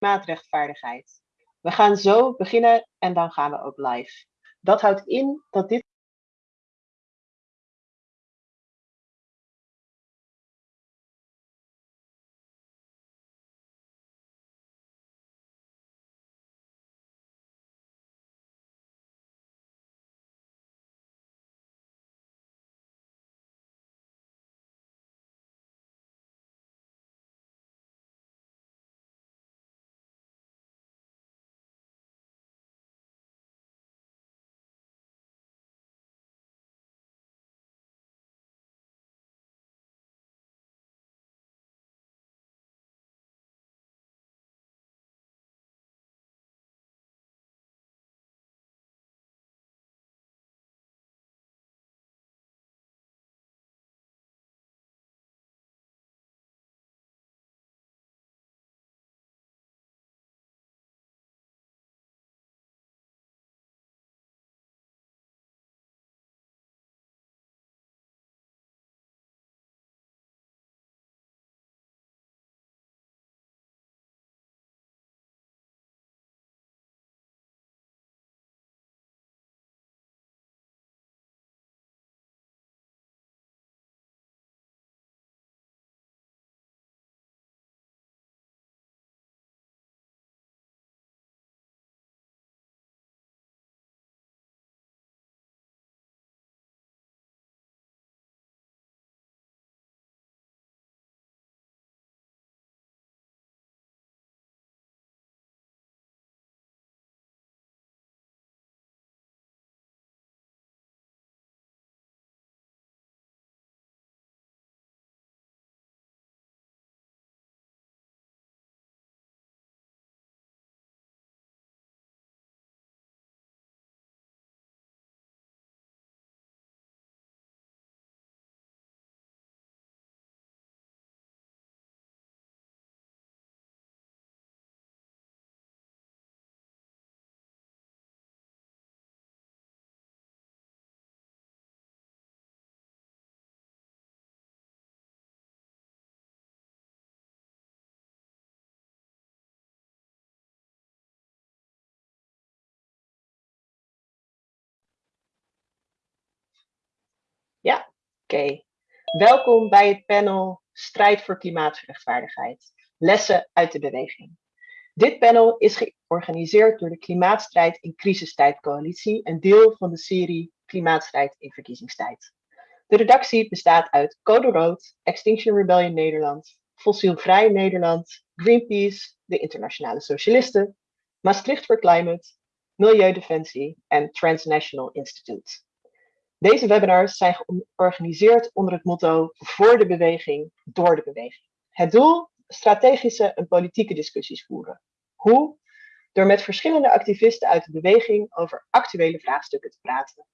klimaatrechtvaardigheid. We gaan zo beginnen en dan gaan we ook live. Dat houdt in dat dit Oké. Welkom bij het panel Strijd voor klimaatrechtvaardigheid. Lessen uit de beweging. Dit panel is georganiseerd door de Klimaatstrijd in Crisistijd Coalitie, een deel van de serie Klimaatstrijd in Verkiezingstijd. De redactie bestaat uit Code Rood, Extinction Rebellion Nederland, Fossielvrij Nederland, Greenpeace, de Internationale Socialisten, Maastricht for Climate, Milieudefensie en Transnational Institute. Deze webinars zijn georganiseerd onder het motto voor de beweging, door de beweging. Het doel? Strategische en politieke discussies voeren. Hoe? Door met verschillende activisten uit de beweging over actuele vraagstukken te praten.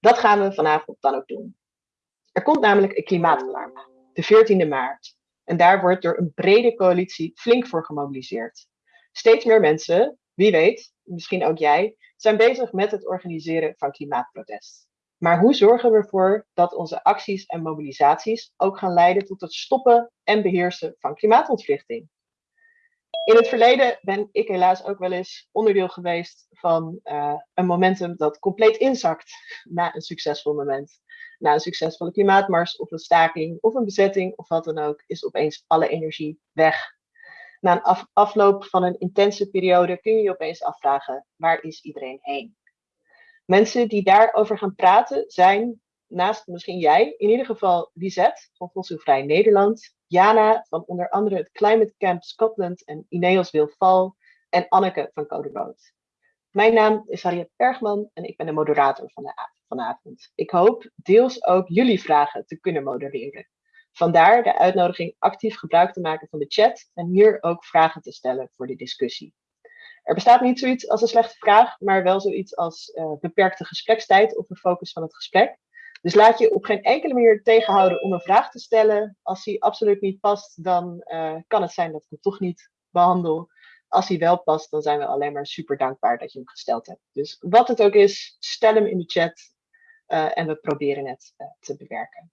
Dat gaan we vanavond dan ook doen. Er komt namelijk een klimaatalarm, de 14e maart. En daar wordt door een brede coalitie flink voor gemobiliseerd. Steeds meer mensen, wie weet, misschien ook jij, zijn bezig met het organiseren van klimaatprotest. Maar hoe zorgen we ervoor dat onze acties en mobilisaties ook gaan leiden tot het stoppen en beheersen van klimaatontwrichting? In het verleden ben ik helaas ook wel eens onderdeel geweest van uh, een momentum dat compleet inzakt na een succesvol moment. Na een succesvolle klimaatmars of een staking of een bezetting of wat dan ook, is opeens alle energie weg. Na een af afloop van een intense periode kun je je opeens afvragen, waar is iedereen heen? Mensen die daarover gaan praten zijn, naast misschien jij, in ieder geval Lisette van Fossielvrij Nederland, Jana van onder andere het Climate Camp Scotland en Ineos Wilval en Anneke van Code Rood. Mijn naam is Harriet Bergman en ik ben de moderator van de vanavond. Ik hoop deels ook jullie vragen te kunnen modereren. Vandaar de uitnodiging actief gebruik te maken van de chat en hier ook vragen te stellen voor de discussie. Er bestaat niet zoiets als een slechte vraag, maar wel zoiets als uh, beperkte gesprekstijd of een focus van het gesprek. Dus laat je op geen enkele manier tegenhouden om een vraag te stellen. Als die absoluut niet past, dan uh, kan het zijn dat ik hem toch niet behandel. Als hij wel past, dan zijn we alleen maar super dankbaar dat je hem gesteld hebt. Dus wat het ook is, stel hem in de chat uh, en we proberen het te bewerken.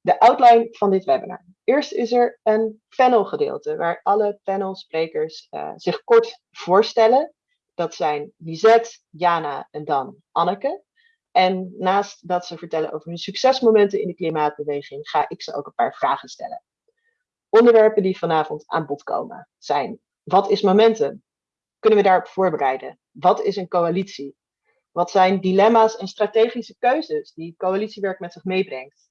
De outline van dit webinar. Eerst is er een panelgedeelte waar alle panelsprekers uh, zich kort voorstellen. Dat zijn Lisette, Jana en dan Anneke. En naast dat ze vertellen over hun succesmomenten in de klimaatbeweging, ga ik ze ook een paar vragen stellen. Onderwerpen die vanavond aan bod komen zijn: wat is momentum? Kunnen we daarop voorbereiden? Wat is een coalitie? Wat zijn dilemma's en strategische keuzes die coalitiewerk met zich meebrengt?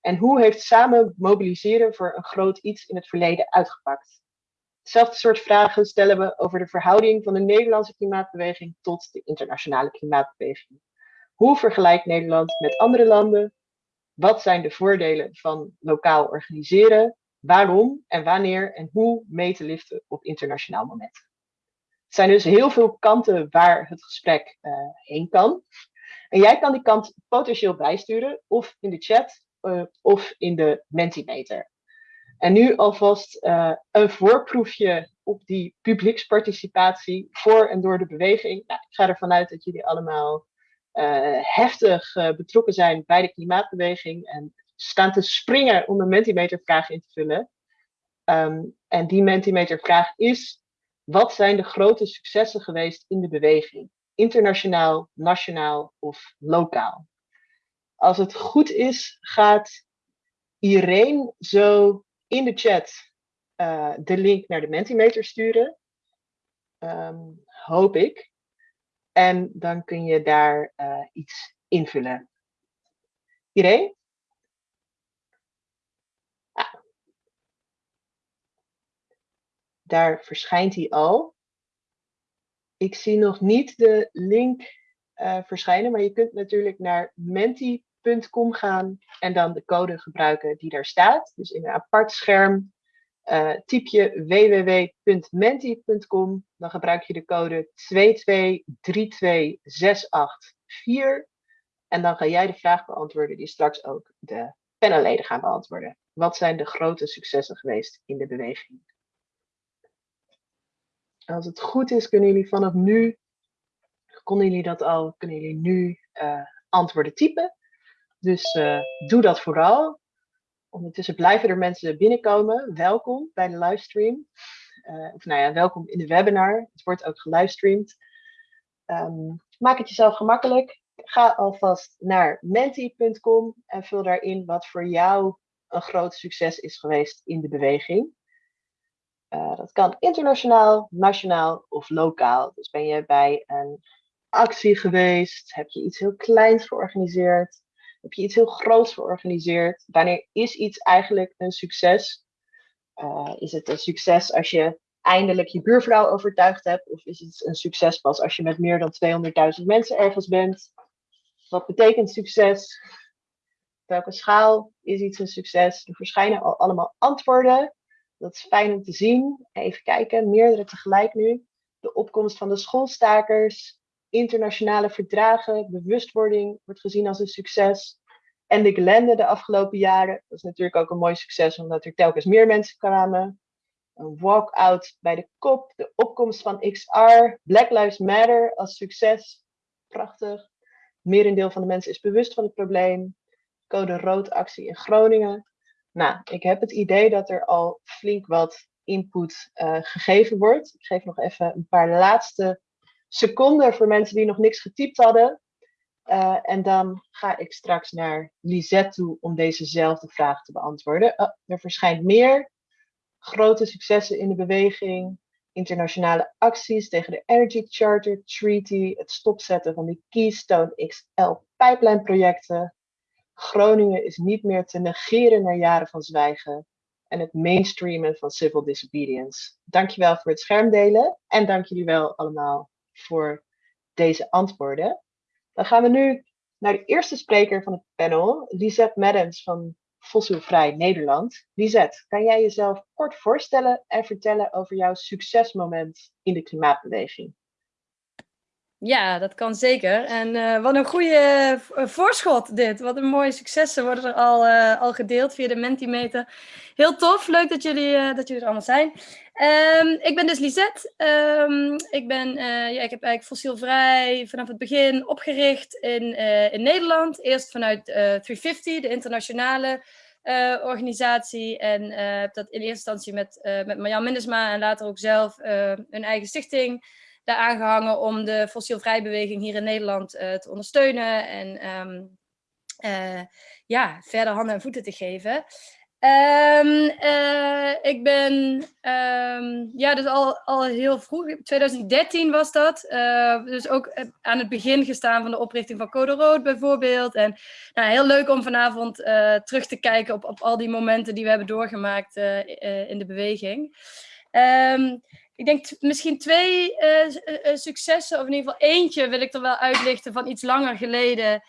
En hoe heeft samen mobiliseren voor een groot iets in het verleden uitgepakt? Hetzelfde soort vragen stellen we over de verhouding van de Nederlandse klimaatbeweging tot de internationale klimaatbeweging. Hoe vergelijkt Nederland met andere landen? Wat zijn de voordelen van lokaal organiseren? Waarom en wanneer en hoe mee te liften op internationaal moment? Het zijn dus heel veel kanten waar het gesprek uh, heen kan. En jij kan die kant potentieel bijsturen, of in de chat, uh, of in de Mentimeter. En nu alvast uh, een voorproefje op die publieksparticipatie voor en door de beweging. Nou, ik ga ervan uit dat jullie allemaal uh, heftig betrokken zijn bij de klimaatbeweging en staan te springen om een Mentimeter-vraag in te vullen. Um, en die Mentimeter-vraag is: wat zijn de grote successen geweest in de beweging? Internationaal, nationaal of lokaal? Als het goed is, gaat Irene zo in de chat uh, de link naar de Mentimeter sturen. Um, hoop ik. En dan kun je daar uh, iets invullen. Irene? Ah. Daar verschijnt hij al. Ik zie nog niet de link uh, verschijnen, maar je kunt natuurlijk naar menti.com gaan en dan de code gebruiken die daar staat. Dus in een apart scherm uh, typ je www.menti.com, dan gebruik je de code 2232684 en dan ga jij de vraag beantwoorden die straks ook de panelleden gaan beantwoorden. Wat zijn de grote successen geweest in de beweging? Als het goed is, kunnen jullie vanaf nu, konden jullie dat al, kunnen jullie nu uh, antwoorden typen. Dus uh, doe dat vooral. Ondertussen blijven er mensen binnenkomen. Welkom bij de livestream. Uh, of nou ja, welkom in de webinar. Het wordt ook gelivestreamd. Um, maak het jezelf gemakkelijk. Ga alvast naar menti.com en vul daarin wat voor jou een groot succes is geweest in de beweging. Uh, dat kan internationaal, nationaal of lokaal. Dus ben je bij een actie geweest? Heb je iets heel kleins georganiseerd? Heb je iets heel groots georganiseerd? Wanneer is iets eigenlijk een succes? Uh, is het een succes als je eindelijk je buurvrouw overtuigd hebt? Of is het een succes pas als je met meer dan 200.000 mensen ergens bent? Wat betekent succes? Welke schaal is iets een succes? Er verschijnen al allemaal antwoorden. Dat is fijn om te zien. Even kijken, meerdere tegelijk nu. De opkomst van de schoolstakers, internationale verdragen, bewustwording wordt gezien als een succes. En de Glende de afgelopen jaren, dat is natuurlijk ook een mooi succes omdat er telkens meer mensen kwamen. Een walkout bij de kop, de opkomst van XR, Black Lives Matter als succes. Prachtig. Merendeel van de mensen is bewust van het probleem. Code rood actie in Groningen. Nou, ik heb het idee dat er al flink wat input uh, gegeven wordt. Ik geef nog even een paar laatste seconden voor mensen die nog niks getypt hadden. Uh, en dan ga ik straks naar Lisette toe om dezezelfde vraag te beantwoorden. Oh, er verschijnt meer grote successen in de beweging, internationale acties tegen de Energy Charter Treaty, het stopzetten van de Keystone XL pijplijnprojecten. Groningen is niet meer te negeren na jaren van zwijgen en het mainstreamen van civil disobedience. Dankjewel voor het schermdelen en dank jullie wel allemaal voor deze antwoorden. Dan gaan we nu naar de eerste spreker van het panel, Lisette Maddens van Fossielvrij Nederland. Lisette, kan jij jezelf kort voorstellen en vertellen over jouw succesmoment in de klimaatbeweging? Ja, dat kan zeker. En uh, wat een goede uh, voorschot dit. Wat een mooie successen worden er al, uh, al gedeeld via de Mentimeter. Heel tof, leuk dat jullie, dat jullie er allemaal zijn. Um, ik ben dus Lisette. Um, ik, ben, ja, ik heb eigenlijk fossielvrij vanaf het begin opgericht in, in Nederland. Eerst vanuit 350, de internationale organisatie. En heb dat in eerste instantie met, met Marjan Mindesma en later ook zelf een eigen stichting daar aangehangen om de fossielvrij beweging hier in Nederland te ondersteunen. En um, ja, verder handen en voeten te geven. Um, ik ben, um, ja, dus al, al heel vroeg, 2013 was dat. Uh, dus ook aan het begin gestaan van de oprichting van Code Rood bijvoorbeeld. En nou, heel leuk om vanavond terug te kijken op, op al die momenten die we hebben doorgemaakt in de beweging. Um, ik denk misschien twee successen, of in ieder geval eentje wil ik er wel uitlichten van iets langer geleden.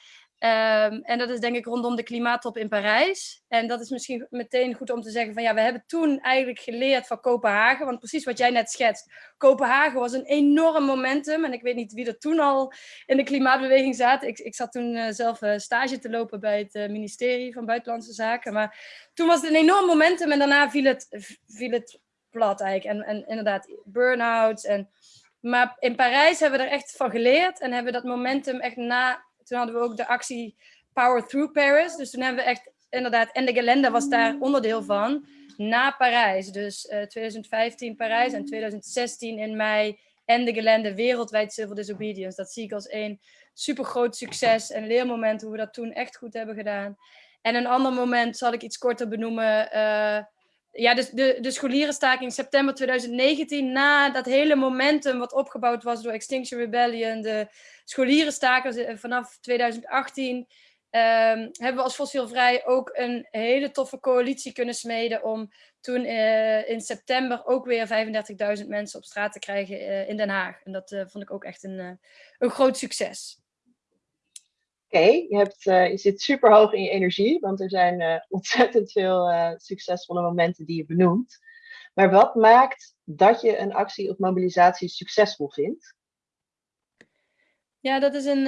Um, en dat is denk ik rondom de klimaattop in Parijs. En dat is misschien meteen goed om te zeggen van ja, we hebben toen eigenlijk geleerd van Kopenhagen. Want precies wat jij net schetst, Kopenhagen was een enorm momentum. En ik weet niet wie er toen al in de klimaatbeweging zaten. Ik, ik zat toen uh, zelf uh, stage te lopen bij het uh, ministerie van Buitenlandse Zaken. Maar toen was het een enorm momentum en daarna viel het, viel het plat eigenlijk. En, en inderdaad, burn-outs. En... Maar in Parijs hebben we er echt van geleerd en hebben we dat momentum echt na toen hadden we ook de actie Power Through Paris. Dus toen hebben we echt, inderdaad, en de Gelende was daar onderdeel van, na Parijs. Dus uh, eh, 2015 Parijs en 2016 in mei en de Gelende wereldwijd civil disobedience. Dat zie ik als een super groot succes en leermoment hoe we dat toen echt goed hebben gedaan. En een ander moment zal ik iets korter benoemen. Uh, ja, dus de, de scholierenstaking september 2019, na dat hele momentum wat opgebouwd was door Extinction Rebellion, de scholierenstakers eh, vanaf 2018, um, ehm, hebben we als Fossielvrij ook een hele toffe coalitie kunnen smeden om toen uh, in september ook weer 35.000 mensen op straat te krijgen uh, in Den Haag. En dat vond ik ook echt een, een groot succes. Oké, je, uh, je zit super hoog in je energie, want er zijn uh, ontzettend veel uh, succesvolle momenten die je benoemt. Maar wat maakt dat je een actie of mobilisatie succesvol vindt? Ja, dat is een,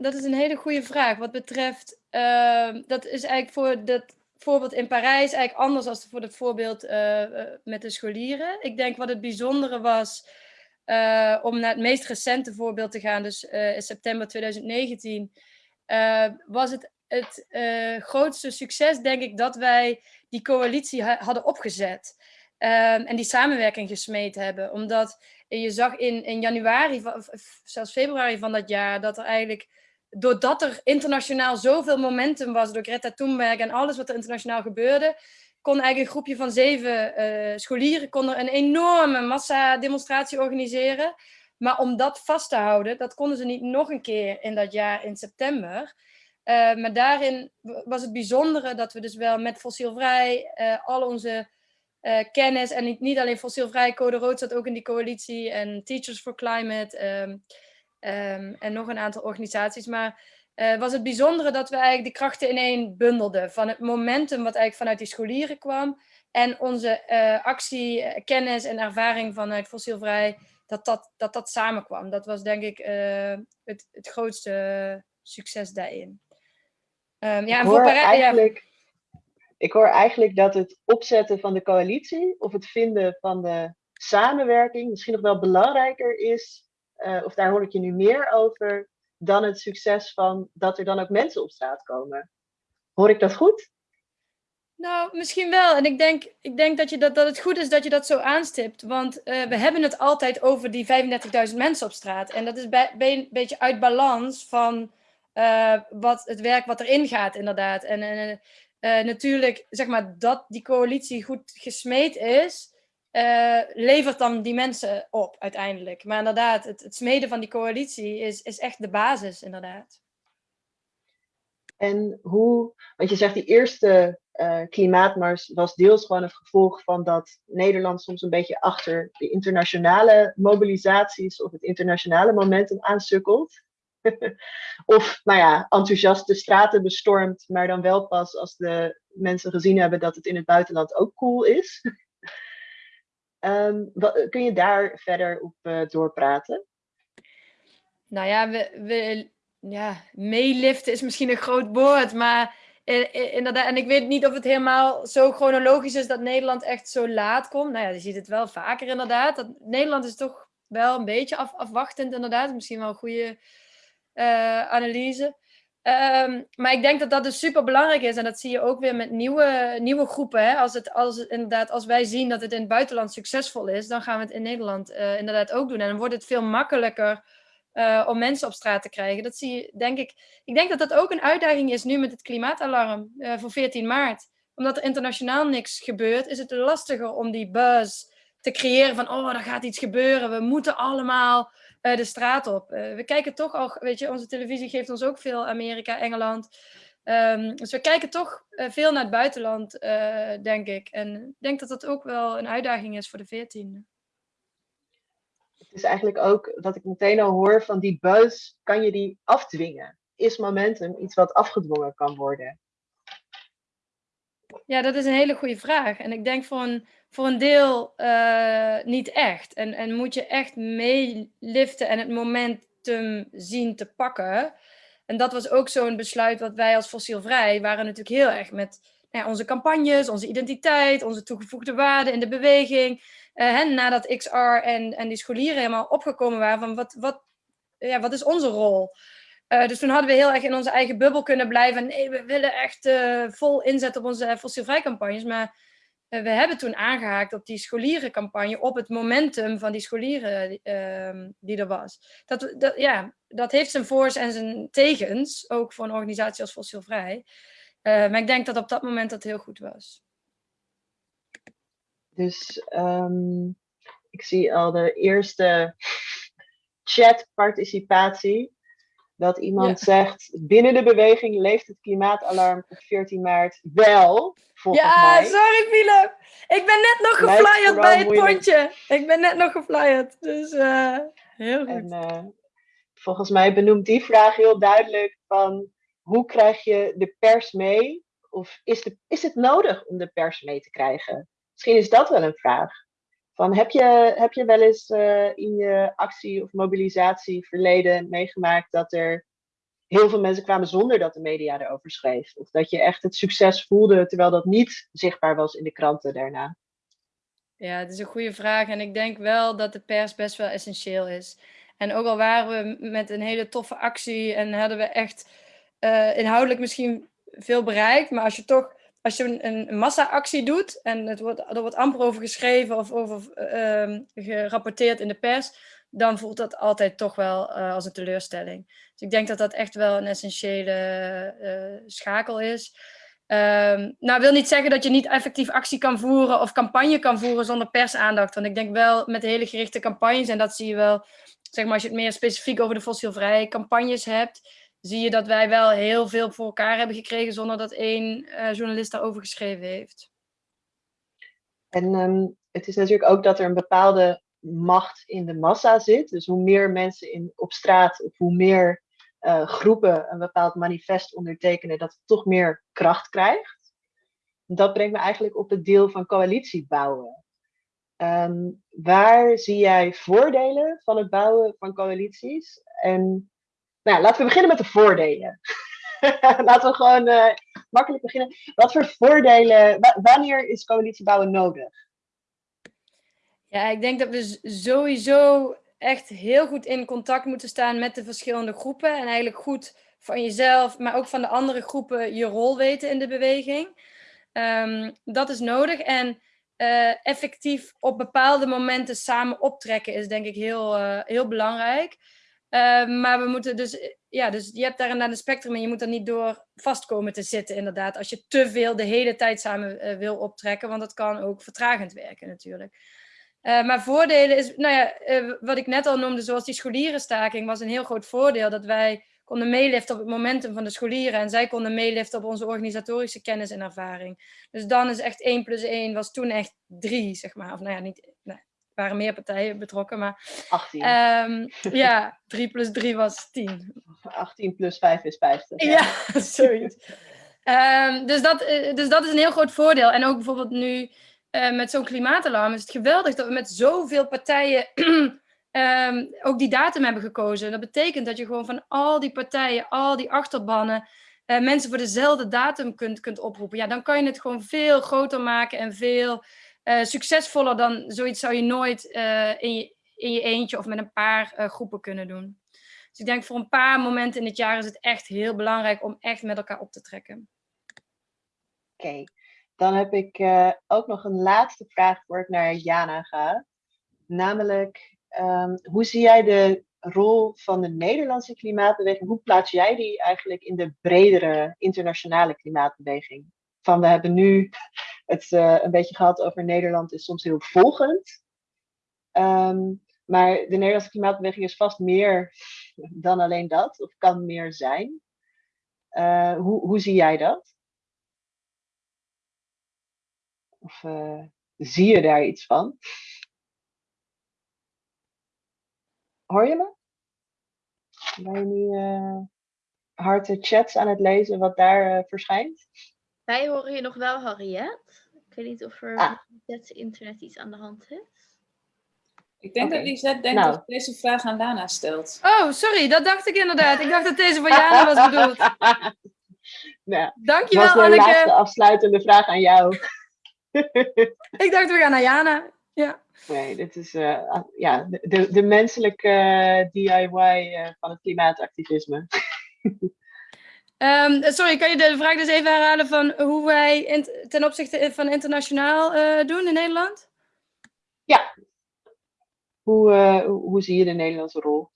dat is een hele goede vraag. Wat betreft, ehm, dat is eigenlijk voor dat voorbeeld in Parijs eigenlijk anders dan voor het voorbeeld met de scholieren. Ik denk wat het bijzondere was, om naar het meest recente voorbeeld te gaan, dus in september 2019 uh, was het het uh, grootste succes, denk ik, dat wij die coalitie ha hadden opgezet. Um, en die samenwerking gesmeed hebben. Omdat je zag in, in januari, zelfs februari van dat jaar, dat er eigenlijk, doordat er internationaal zoveel momentum was door Greta Thunberg en alles wat er internationaal gebeurde, kon eigenlijk een groepje van zeven uh, scholieren kon er een enorme massa-demonstratie organiseren. Maar om dat vast te houden, dat konden ze niet nog een keer in dat jaar in september. Uh, maar daarin was het bijzondere dat we dus wel met fossielvrij uh, al onze uh, kennis, en niet, niet alleen fossielvrij, Code Rood zat ook in die coalitie, en Teachers for Climate, um, um, en nog een aantal organisaties. Maar was het bijzondere dat we eigenlijk die krachten ineen bundelden. Van het momentum wat eigenlijk vanuit die scholieren kwam, en onze actie, kennis en ervaring vanuit fossielvrij dat dat, dat, dat samenkwam. Dat was denk ik uh, het, het grootste succes daarin. Um, ja, ik, hoor voor eigenlijk, ja. ik hoor eigenlijk dat het opzetten van de coalitie of het vinden van de samenwerking misschien nog wel belangrijker is, uh, of daar hoor ik je nu meer over, dan het succes van dat er dan ook mensen op straat komen. Hoor ik dat goed? Nou, misschien wel. En ik denk, ik denk dat, je dat, dat het goed is dat je dat zo aanstipt. Want uh, we hebben het altijd over die 35.000 mensen op straat. En dat is een beetje uit balans van uh, wat, het werk wat erin gaat, inderdaad. En uh, natuurlijk, zeg maar, dat die coalitie goed gesmeed is, levert dan die mensen op uiteindelijk. Maar inderdaad, het, het smeden van die coalitie is, is echt de basis, inderdaad. En hoe, want je zegt die eerste uh, klimaatmars was deels gewoon het gevolg van dat Nederland soms een beetje achter de internationale mobilisaties of het internationale momentum aansukkelt. of, nou ja, enthousiast de straten bestormt, maar dan wel pas als de mensen gezien hebben dat het in het buitenland ook cool is. um, wat, kun je daar verder op uh, doorpraten? Nou ja, we, we ja, meeliften is misschien een groot woord, maar inderdaad, en ik weet niet of het helemaal zo chronologisch is dat Nederland echt zo laat komt. Nou ja, je ziet het wel vaker inderdaad. Dat, Nederland is toch wel een beetje af, afwachtend inderdaad. Misschien wel een goede uh, analyse. Ehm, maar ik denk dat dat dus super belangrijk is. En dat zie je ook weer met nieuwe, nieuwe groepen. Hè? Als, het, als, inderdaad, als wij zien dat het in het buitenland succesvol is, dan gaan we het in Nederland uh, inderdaad ook doen. En dan wordt het veel makkelijker uh, om mensen op straat te krijgen. Dat zie je, denk ik. Ik denk dat dat ook een uitdaging is nu met het klimaatalarm uh, voor 14 maart. Omdat er internationaal niks gebeurt, is het lastiger om die buzz te creëren van, oh, er gaat iets gebeuren. We moeten allemaal uh, de straat op. we kijken toch al, weet je, onze televisie geeft ons ook veel Amerika, Engeland. Um, dus we kijken toch veel naar het buitenland, denk ik. En ik denk dat dat ook wel een uitdaging is voor de 14e het is eigenlijk ook wat ik meteen al hoor van die buzz, kan je die afdwingen? Is momentum iets wat afgedwongen kan worden? Ja, dat is een hele goede vraag. En ik denk voor een, voor een deel uh, niet echt. En, en moet je echt meeliften en het momentum zien te pakken. En dat was ook zo'n besluit wat wij als fossielvrij waren natuurlijk heel erg met nou ja, onze campagnes, onze identiteit, onze toegevoegde waarde in de beweging. Uh, nadat XR en, en die scholieren helemaal opgekomen waren van wat, wat, ja, wat is onze rol? Uh, dus toen hadden we heel erg in onze eigen bubbel kunnen blijven. Nee, we willen echt uh, vol inzetten op onze fossielvrij campagnes. Maar we hebben toen aangehaakt op die scholierencampagne, op het momentum van die scholieren ehm, die er was. Dat, dat, ja, dat heeft zijn voor's en zijn tegens, ook voor een organisatie als Fossielvrij. maar ik denk dat op dat moment dat heel goed was. Dus um, ik zie al de eerste chatparticipatie. Dat iemand ja. zegt, binnen de beweging leeft het klimaatalarm op 14 maart wel, volgens ja, mij. Sorry Philip. Ik ben net nog geflyerd bij het moeilijk. pontje. Ik ben net nog geflyerd, dus uh, heel goed. En, uh, volgens mij benoemt die vraag heel duidelijk van, hoe krijg je de pers mee? Of is, de, is het nodig om de pers mee te krijgen? Misschien is dat wel een vraag. Van, heb, je, heb je wel eens uh, in je actie of mobilisatie verleden meegemaakt dat er heel veel mensen kwamen zonder dat de media erover schreef? Of dat je echt het succes voelde terwijl dat niet zichtbaar was in de kranten daarna? Ja, het is een goede vraag. En ik denk wel dat de pers best wel essentieel is. En ook al waren we met een hele toffe actie en hadden we echt uh, inhoudelijk misschien veel bereikt, maar als je toch als je een, massa-actie doet en het wordt, er wordt amper over geschreven of over uh, gerapporteerd in de pers, dan voelt dat altijd toch wel uh, als een teleurstelling. Dus ik denk dat dat echt wel een essentiële uh, schakel is. Um, nou, wil niet zeggen dat je niet effectief actie kan voeren of campagne kan voeren zonder persaandacht. Want ik denk wel met hele gerichte campagnes, en dat zie je wel, zeg maar, als je het meer specifiek over de fossielvrije campagnes hebt, zie je dat wij wel heel veel voor elkaar hebben gekregen zonder dat één uh, journalist daarover geschreven heeft. En um, het is natuurlijk ook dat er een bepaalde macht in de massa zit. Dus hoe meer mensen in, op straat of hoe meer uh, groepen een bepaald manifest ondertekenen, dat het toch meer kracht krijgt. Dat brengt me eigenlijk op het deel van coalitie bouwen. Um, waar zie jij voordelen van het bouwen van coalities? En nou, laten we beginnen met de voordelen. laten we gewoon uh, makkelijk beginnen. Wat voor voordelen, wanneer is coalitiebouwen nodig? Ja, ik denk dat we sowieso echt heel goed in contact moeten staan met de verschillende groepen. En eigenlijk goed van jezelf, maar ook van de andere groepen je rol weten in de beweging. Um, dat is nodig. En uh, effectief op bepaalde momenten samen optrekken is denk ik heel, uh, heel belangrijk. Uh, maar we moeten dus, ja, dus je hebt daar een spectrum en je moet er niet door vast komen te zitten, inderdaad. Als je te veel de hele tijd samen uh, wil optrekken, want dat kan ook vertragend werken natuurlijk. Uh, maar voordelen is, nou ja, wat ik net al noemde, zoals die scholierenstaking, was een heel groot voordeel dat wij konden meeliften op het momentum van de scholieren en zij konden meeliften op onze organisatorische kennis en ervaring. Dus dan is echt 1 plus 1 was toen echt 3, zeg maar. Of nou ja, niet, waren meer partijen betrokken, maar... 18. Um, ja, 3 plus 3 was 10. 18 plus 5 is 50. Ja, ja zoiets. um, dus, dat, eh, dus dat is een heel groot voordeel. En ook bijvoorbeeld nu uh, met zo'n klimaatalarm is het geweldig dat we met zoveel partijen um, ook die datum hebben gekozen. Dat betekent dat je gewoon van al die partijen, al die achterbannen, uh, mensen voor dezelfde datum kunt, kunt oproepen. Ja, dan kan je het gewoon veel groter maken en veel uh, succesvoller dan zoiets zou je nooit uh, in, je, in je eentje of met een paar uh, groepen kunnen doen. Dus ik denk voor een paar momenten in het jaar is het echt heel belangrijk om echt met elkaar op te trekken. Oké, dan heb ik ook nog een laatste vraag voor ik naar Jana ga. Namelijk, um, hoe zie jij de rol van de Nederlandse klimaatbeweging? Hoe plaats jij die eigenlijk in de bredere internationale klimaatbeweging? Van we hebben nu het uh, een beetje gehad over Nederland is soms heel volgend. Um, maar de Nederlandse klimaatbeweging is vast meer dan alleen dat, of kan meer zijn. Uh, hoe, hoe zie jij dat? Of uh, zie je daar iets van? Hoor je me? Ben je nu uh, harde chats aan het lezen wat daar verschijnt? Wij horen je nog wel, Harriet. Ik weet niet of er ah. met het internet iets aan de hand is. Ik denk okay. dat Lisette denkt nou. dat deze vraag aan Lana stelt. Oh, sorry, dat dacht ik inderdaad. Ik dacht dat deze voor Jana was bedoeld. nou, Dankjewel, was de Anneke. laatste afsluitende vraag aan jou. ik dacht, we gaan naar Jana. Ja. Nee, dit is uh, ja, de, de menselijke uh, DIY uh, van het klimaatactivisme. um, sorry, kan je de vraag dus even herhalen van hoe wij in, ten opzichte van internationaal doen in Nederland? Ja, hoe, uh, hoe zie je de Nederlandse rol?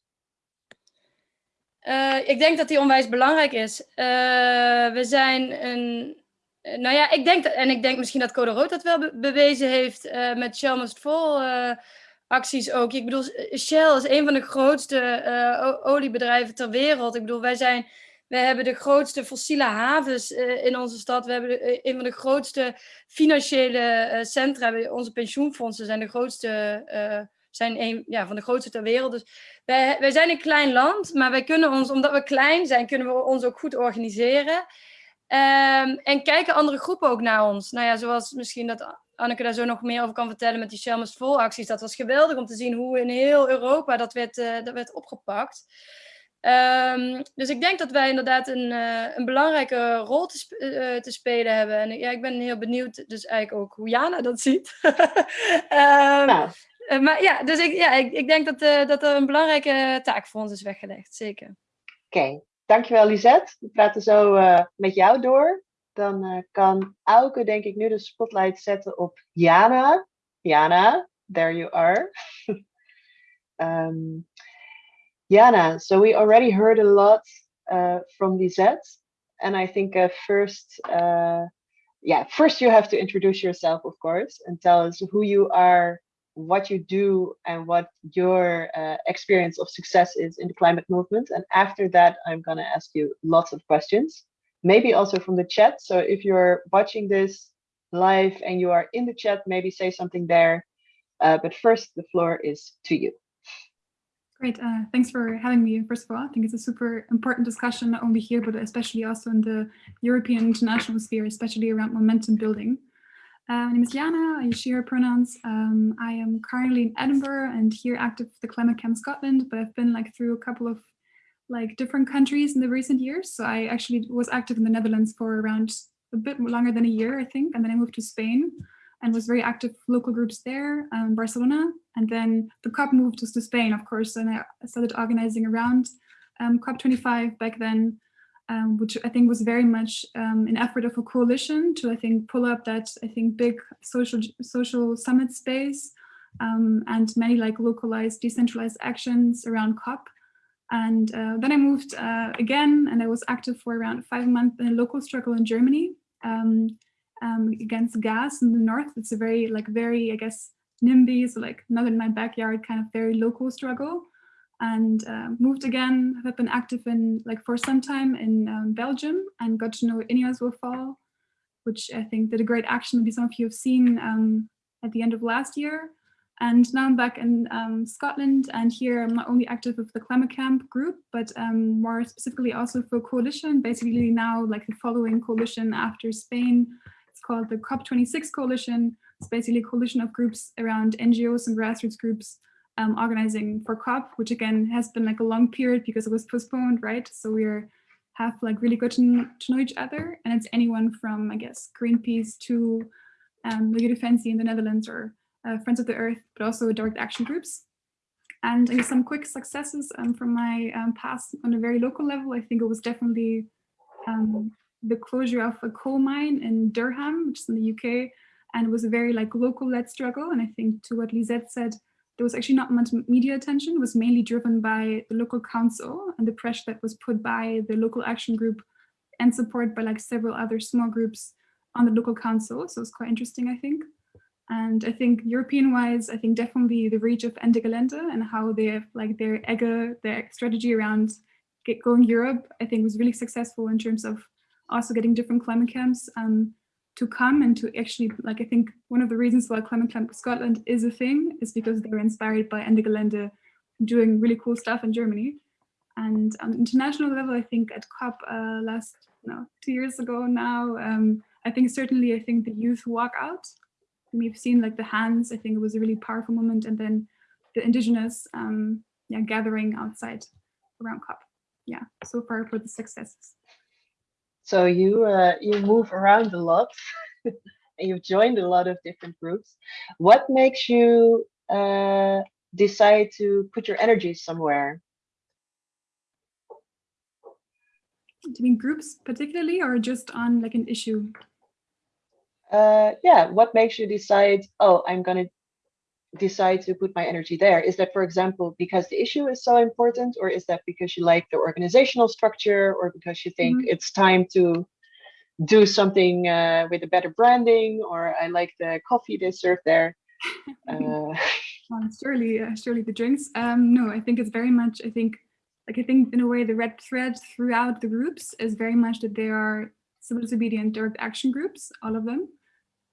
Uh, ik denk dat die onwijs belangrijk is. We zijn een. Nou ja, ik denk, dat, en ik denk misschien dat Code Rood dat wel be bewezen heeft met Shell Must Fall acties ook. Ik bedoel, Shell is een van de grootste oliebedrijven ter wereld. Ik bedoel, wij zijn. We hebben de grootste fossiele havens in onze stad. We hebben de, een van de grootste financiële centra. Onze pensioenfondsen zijn de grootste zijn een ja, van de grootste ter wereld. Dus wij, wij zijn een klein land, maar wij kunnen ons, omdat we klein zijn, kunnen we ons ook goed organiseren. Um, en kijken andere groepen ook naar ons. Nou ja, zoals misschien dat Anneke daar zo nog meer over kan vertellen met die Shell Vol acties. Dat was geweldig om te zien hoe in heel Europa dat werd, dat werd opgepakt. Um, dus ik denk dat wij inderdaad een, uh, een belangrijke rol te, sp uh, te, spelen hebben. En ja, ik ben heel benieuwd dus eigenlijk ook hoe Jana dat ziet. um, nou. Uh, maar ja, dus ik, ja, ik, ik denk dat, dat er een belangrijke taak voor ons is weggelegd, zeker. Oké, okay. dankjewel Lisette. We praten zo met jou door. Dan kan Auke denk ik nu de spotlight zetten op Jana. Jana, there you are. um, Jana, so we already heard a lot from Lisette. And I think first, yeah, first you have to introduce yourself, of course, and tell us who you are what you do and what your uh, experience of success is in the climate movement. And after that, I'm going to ask you lots of questions, maybe also from the chat. So if you're watching this live and you are in the chat, maybe say something there. Uh, but first, the floor is to you. Great, uh, thanks for having me. First of all, I think it's a super important discussion, not only here, but especially also in the European international sphere, especially around momentum building. Uh, my name is Jana, I use she, her pronouns. Um, I am currently in Edinburgh and here active for the Climate Camp Scotland, but I've been like through a couple of like different countries in the recent years. So I actually was active in the Netherlands for around a bit longer than a year, I think. And then I moved to Spain and was very active local groups there, um, Barcelona. And then the COP moved us to Spain, of course, and I started organizing around um, COP25 back then um, which I think was very much um, an effort of a coalition to, I think, pull up that, I think, big social, social summit space um, and many like localized, decentralized actions around COP. And uh, then I moved uh, again and I was active for around five months in a local struggle in Germany um, um, against gas in the north. It's a very, like very, I guess, NIMBY, so like not in my backyard kind of very local struggle and uh, moved again, have been active in like for some time in um, Belgium and got to know Ineos will fall, which I think did a great action. Maybe some of you have seen um, at the end of last year. And now I'm back in um, Scotland and here I'm not only active with the Climate Camp group, but um, more specifically also for coalition, basically now like the following coalition after Spain. It's called the COP26 coalition. It's basically a coalition of groups around NGOs and grassroots groups um, organizing for COP, which again has been like a long period because it was postponed, right? So we're have like really got to, know each other and it's anyone from, I guess, Greenpeace to um, Milieu Defensie in the Netherlands or uh, Friends of the Earth, but also direct action groups. And I guess some quick successes um, from my um, past on a very local level, I think it was definitely um, the closure of a coal mine in Durham, which is in the UK, and it was a very like local-led struggle. And I think to what Lisette said, there was actually not much media attention. It was mainly driven by the local council and the pressure that was put by the local action group and support by like several other small groups on the local council. So it's quite interesting, I think. And I think European-wise, I think definitely the reach of Ende Gelände and how they have like their EGA, their strategy around get going Europe, I think was really successful in terms of also getting different climate camps um, to come and to actually, like I think one of the reasons why Climate Camp Scotland is a thing is because they were inspired by Ende Gelände doing really cool stuff in Germany. And on international level, I think at COP uh, last, no, two years ago now, um, I think certainly I think the youth walk out we've seen like the hands, I think it was a really powerful moment. And then the indigenous um, yeah, gathering outside around COP. Yeah, so far for the successes. So you uh, you move around a lot and you've joined a lot of different groups. What makes you uh, decide to put your energy somewhere? Do you mean groups particularly or just on like an issue? uh, yeah, what makes you decide, oh, I'm going to decide to put my energy there? Is that, for example, because the issue is so important, or is that because you like the organizational structure, or because you think mm -hmm. it's time to do something uh, with a better branding, or I like the coffee they serve there? uh, well, surely, uh, surely the drinks. Um, no, I think it's very much, I think, like I think in a way the red thread throughout the groups is very much that they are civil disobedient direct action groups, all of them.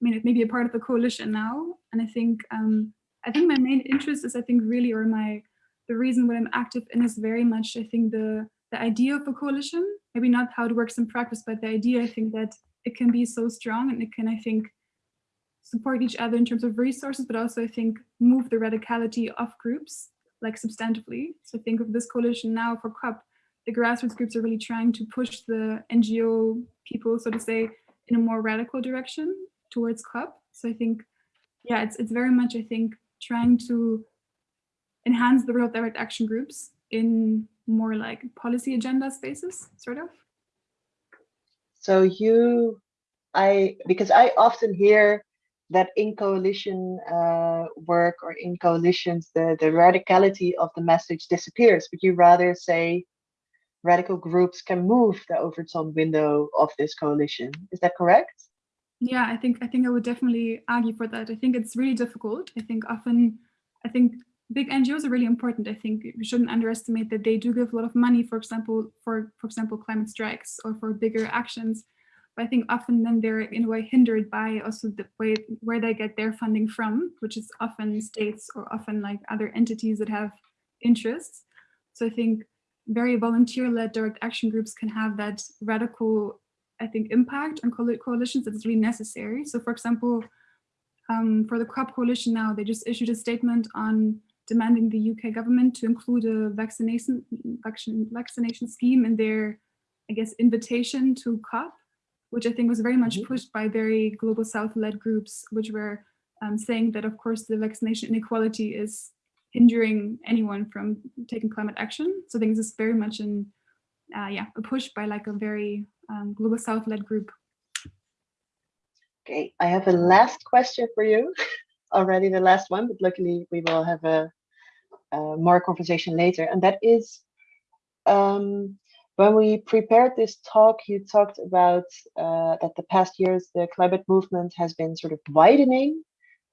I mean, it may be a part of the coalition now. And I think, um, I think my main interest is, I think really, or my, the reason why I'm active in is very much, I think the, the idea of a coalition, maybe not how it works in practice, but the idea, I think that it can be so strong and it can, I think, support each other in terms of resources, but also I think move the radicality of groups like substantively. So think of this coalition now for COP, the grassroots groups are really trying to push the NGO people, so to say, in a more radical direction towards COP. So I think, yeah, it's it's very much I think trying to enhance the of direct action groups in more like policy agenda spaces, sort of. So you, I because I often hear that in coalition uh, work or in coalitions, the the radicality of the message disappears, but you rather say radical groups can move the Overton window of this coalition. Is that correct? Yeah, I think I think I would definitely argue for that. I think it's really difficult. I think often, I think big NGOs are really important. I think we shouldn't underestimate that they do give a lot of money, for example, for for example, climate strikes or for bigger actions. But I think often then they're in a way hindered by also the way where they get their funding from, which is often states or often like other entities that have interests. So I think very volunteer-led direct action groups can have that radical I think, impact on coalitions that is really necessary. So for example, um, for the COP coalition now, they just issued a statement on demanding the UK government to include a vaccination, vaccination scheme in their, I guess, invitation to COP, which I think was very much mm-hmm. pushed by very global South-led groups, which were um, saying that, of course, the vaccination inequality is hindering anyone from taking climate action. So I think this is very much in, uh, yeah, a push by like a very um, Global South-led group. Okay, I have a last question for you. Already the last one, but luckily we will have a, a more conversation later. And that is, um, when we prepared this talk, you talked about uh, that the past years the climate movement has been sort of widening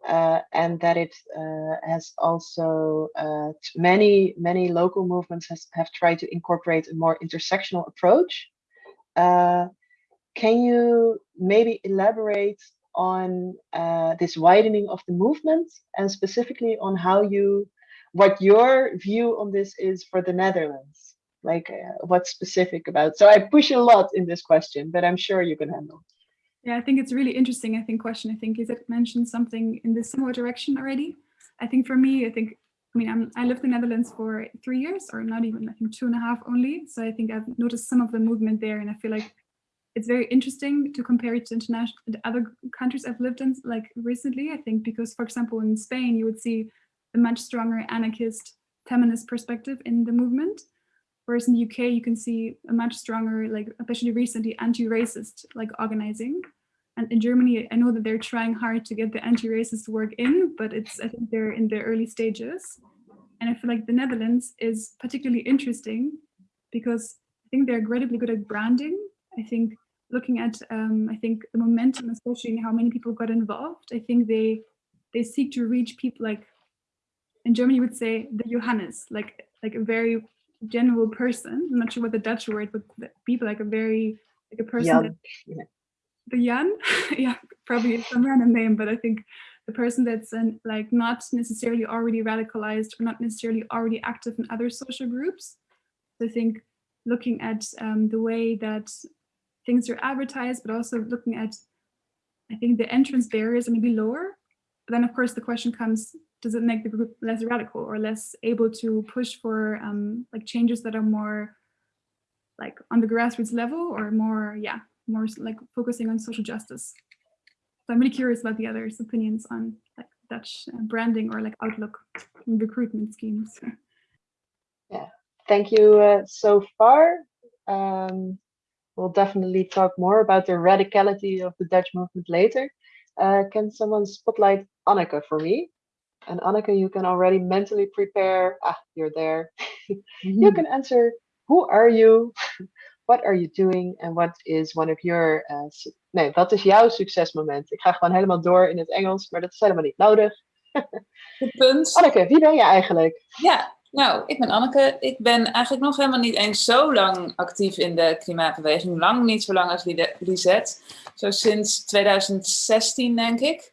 uh, and that it uh, has also uh, many many local movements has, have tried to incorporate a more intersectional approach uh, can you maybe elaborate on uh, this widening of the movement and specifically on how you, what your view on this is for the Netherlands? Like uh, what's specific about, so I push a lot in this question, but I'm sure you can handle. Yeah, I think it's really interesting, I think, question. I think is it mentioned something in this similar direction already. I think for me, I think I mean, I'm, I lived in the Netherlands for three years, or not even, I think two and a half only. So I think I've noticed some of the movement there, and I feel like it's very interesting to compare it to international to other countries I've lived in, like recently. I think because, for example, in Spain, you would see a much stronger anarchist feminist perspective in the movement. Whereas in the UK, you can see a much stronger, like especially recently, anti-racist like organizing. And in Germany, I know that they're trying hard to get the anti-racist work in, but it's I think they're in the early stages. And I feel like the Netherlands is particularly interesting because I think they're incredibly good at branding. I think looking at um, I think the momentum, especially in how many people got involved, I think they they seek to reach people like in Germany would say the Johannes, like like a very general person. I'm not sure what the Dutch word, but people like a very like a person Jan. that the Jan, yeah, probably some random name, but I think the person that's an, like not necessarily already radicalized or not necessarily already active in other social groups. So I think looking at um, the way that things are advertised, but also looking at, I think the entrance barriers are maybe lower. But then of course the question comes, does it make the group less radical or less able to push for um, like changes that are more like on the grassroots level or more, yeah, more like focusing on social justice. So I'm really curious about the others' opinions on like Dutch uh, branding or like outlook recruitment schemes. Yeah, thank you uh, so far. Um, we'll definitely talk more about the radicality of the Dutch movement later. Uh, can someone spotlight Anneke for me? And Anneke, you can already mentally prepare. Ah, you're there. you can answer, who are you? What are you doing? And what is one of your... Uh, nee, wat is jouw succesmoment? Ik ga gewoon helemaal door in het Engels, maar dat is helemaal niet nodig. Goed punt. Anneke, wie ben je eigenlijk? Ja, nou, ik ben Anneke. Ik ben eigenlijk nog helemaal niet eens zo lang actief in de klimaatbeweging. Lang niet zo lang als Lisette. Zo sinds 2016, denk ik.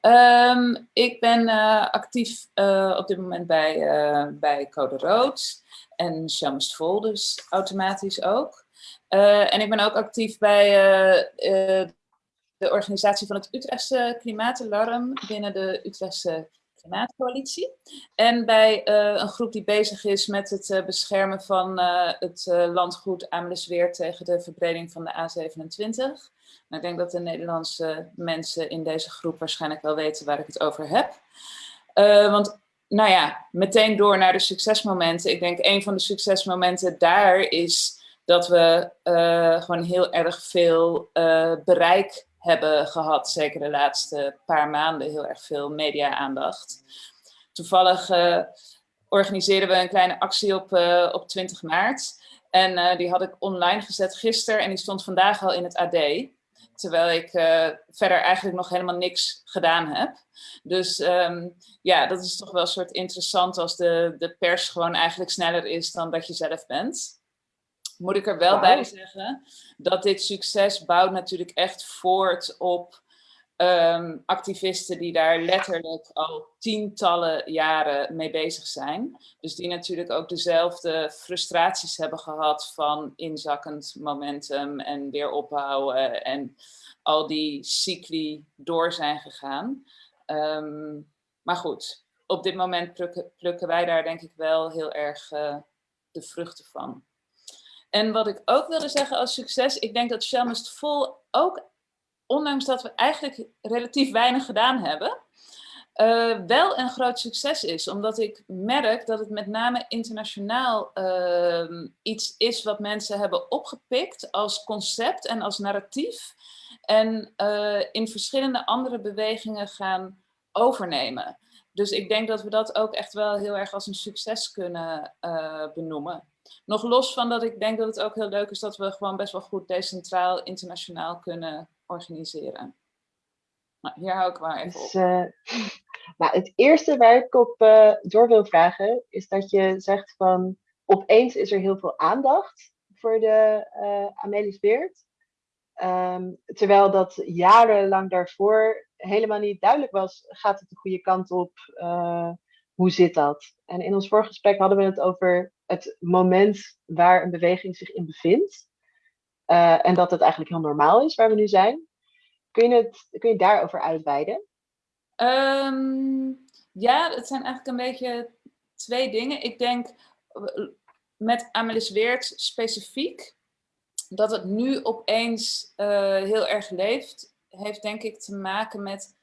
Um, ik ben uh, actief uh, op dit moment bij, uh, bij Code Rood en Shams Vol, dus automatisch ook. En ik ben ook actief bij de organisatie van het Utrechtse Klimaatalarm binnen de Utrechtse Klimaatcoalitie. En bij een groep die bezig is met het beschermen van het landgoed Amelisweer tegen de verbreding van de A27. Nou, ik denk dat de Nederlandse mensen in deze groep waarschijnlijk wel weten waar ik het over heb. Want nou ja, meteen door naar de succesmomenten. Ik denk een van de succesmomenten daar is dat we uh, gewoon heel erg veel uh, bereik hebben gehad. Zeker de laatste paar maanden heel erg veel media-aandacht. Toevallig organiseerden we een kleine actie op, op 20 maart. En die had ik online gezet gisteren en die stond vandaag al in het AD. Terwijl ik verder eigenlijk nog helemaal niks gedaan heb. Dus um, ja, dat is toch wel een soort interessant als de, de pers gewoon eigenlijk sneller is dan dat je zelf bent. Moet ik er wel wow. bij zeggen dat dit succes bouwt natuurlijk echt voort op um, activisten die daar letterlijk al tientallen jaren mee bezig zijn. Dus die natuurlijk ook dezelfde frustraties hebben gehad van inzakkend momentum en weer opbouwen en al die cycli door zijn gegaan. Um, maar goed, op dit moment plukken, plukken, wij daar denk ik wel heel erg uh, de vruchten van. En wat ik ook wilde zeggen als succes, ik denk dat Shell Must Full ook ondanks dat we eigenlijk relatief weinig gedaan hebben, uh, wel een groot succes is. Omdat ik merk dat het met name internationaal uh, iets is wat mensen hebben opgepikt als concept en als narratief. En uh, in verschillende andere bewegingen gaan overnemen. Dus ik denk dat we dat ook echt wel heel erg als een succes kunnen benoemen. Nog los van dat ik denk dat het ook heel leuk is dat we gewoon best wel goed decentraal internationaal kunnen organiseren. Nou, hier hou ik maar even dus, op. Uh, nou, het eerste waar ik op uh, door wil vragen is dat je zegt van opeens is er heel veel aandacht voor de uh, Amelis Beert. Um, terwijl dat jarenlang daarvoor helemaal niet duidelijk was, gaat het de goede kant op? hoe zit dat? En in ons vorige gesprek hadden we het over het moment waar een beweging zich in bevindt. Uh, en dat het eigenlijk heel normaal is waar we nu zijn. Kun je, het, kun je daarover uitweiden? Um, ja, het zijn eigenlijk een beetje twee dingen. Ik denk met Amelis Weert specifiek, dat het nu opeens uh, heel erg leeft, heeft denk ik te maken met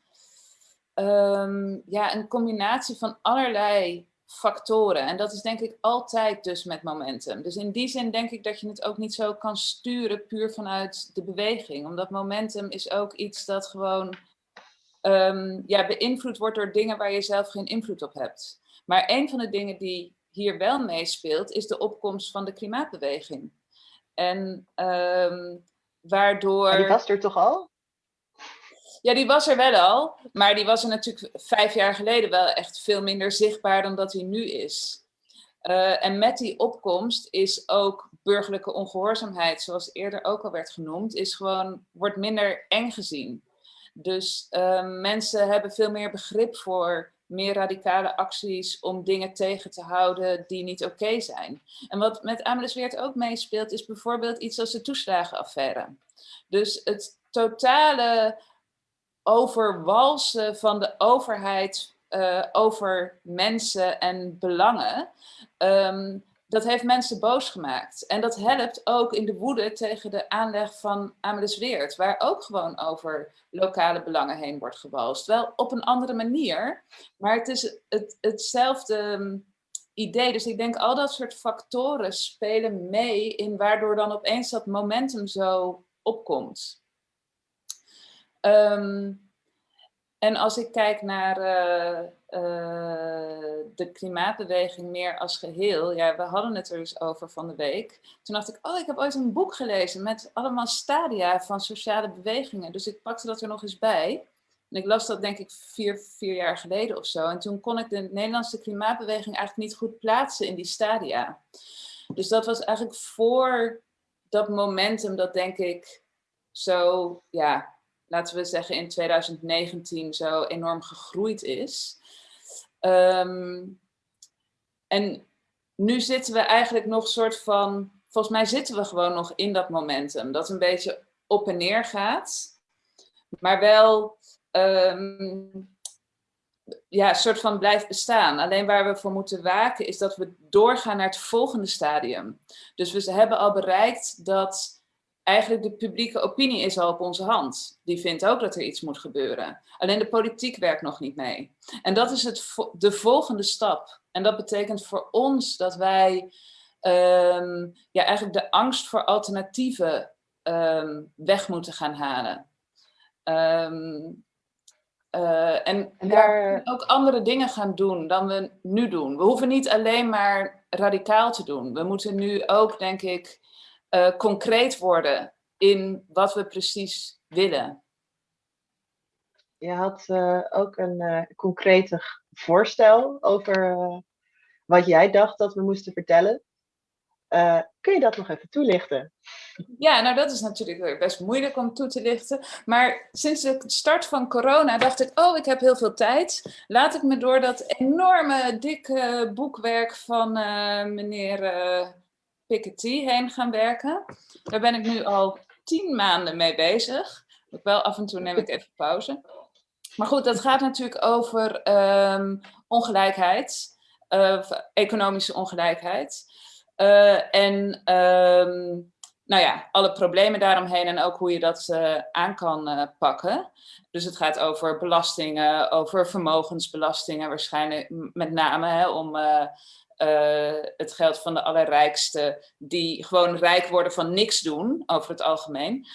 um, ja, een combinatie van allerlei factoren. En dat is denk ik altijd dus met momentum. Dus in die zin denk ik dat je het ook niet zo kan sturen puur vanuit de beweging. Omdat momentum is ook iets dat gewoon um, ja, beïnvloed wordt door dingen waar je zelf geen invloed op hebt. Maar een van de dingen die hier wel meespeelt, is de opkomst van de klimaatbeweging. En um, waardoor... die was er toch al? Ja, die was er wel al, maar die was er natuurlijk vijf jaar geleden wel echt veel minder zichtbaar dan dat hij nu is. Uh, en met die opkomst is ook burgerlijke ongehoorzaamheid, zoals eerder ook al werd genoemd, is gewoon, wordt minder eng gezien. Dus uh, mensen hebben veel meer begrip voor meer radicale acties om dingen tegen te houden die niet oké zijn. En wat met Amelisweert ook meespeelt is bijvoorbeeld iets als de toeslagenaffaire. Dus het totale overwalsen van de overheid uh, over mensen en belangen, um, dat heeft mensen boos gemaakt. En dat helpt ook in de woede tegen de aanleg van Amelisweert, waar ook gewoon over lokale belangen heen wordt gewalst. Wel op een andere manier, maar het is het, hetzelfde um, idee. Dus ik denk al dat soort factoren spelen mee in waardoor dan opeens dat momentum zo opkomt. Um, en als ik kijk naar uh, uh, de klimaatbeweging meer als geheel, ja, we hadden het er dus over van de week. Toen dacht ik, oh, ik heb ooit een boek gelezen met allemaal stadia van sociale bewegingen. Dus ik pakte dat er nog eens bij. En ik las dat denk ik vier, vier jaar geleden of zo. En toen kon ik de Nederlandse klimaatbeweging eigenlijk niet goed plaatsen in die stadia. Dus dat was eigenlijk voor dat momentum dat denk ik zo, ja, laten we zeggen in 2019 zo enorm gegroeid is. Um, en nu zitten we eigenlijk nog soort van, volgens mij zitten we gewoon nog in dat momentum. Dat een beetje op en neer gaat. Maar wel um, ja, soort van blijft bestaan. Alleen waar we voor moeten waken is dat we doorgaan naar het volgende stadium. Dus we hebben al bereikt dat eigenlijk de publieke opinie is al op onze hand. Die vindt ook dat er iets moet gebeuren. Alleen de politiek werkt nog niet mee. En dat is het, de volgende stap. En dat betekent voor ons dat wij um, ja, eigenlijk de angst voor alternatieven um, weg moeten gaan halen. Um, uh, en, en daar ook andere dingen gaan doen dan we nu doen. We hoeven niet alleen maar radicaal te doen. We moeten nu ook, denk ik, uh, concreet worden in wat we precies willen. Je had uh, ook een uh, concrete voorstel over wat jij dacht dat we moesten vertellen. kun je dat nog even toelichten? Ja, nou dat is natuurlijk best moeilijk om toe te lichten. Maar sinds de start van corona dacht ik, oh ik heb heel veel tijd. Laat ik me door dat enorme dikke boekwerk van meneer Piketty heen gaan werken. Daar ben ik nu al tien maanden mee bezig. Ook wel af en toe neem ik even pauze. Maar goed, dat gaat natuurlijk over um, ongelijkheid, uh, economische ongelijkheid. Uh, en um, nou ja, alle problemen daaromheen en ook hoe je dat uh, aan kan pakken. Dus het gaat over belastingen, over vermogensbelastingen waarschijnlijk met name hè, om uh, het geld van de allerrijksten die gewoon rijk worden van niks doen, over het algemeen.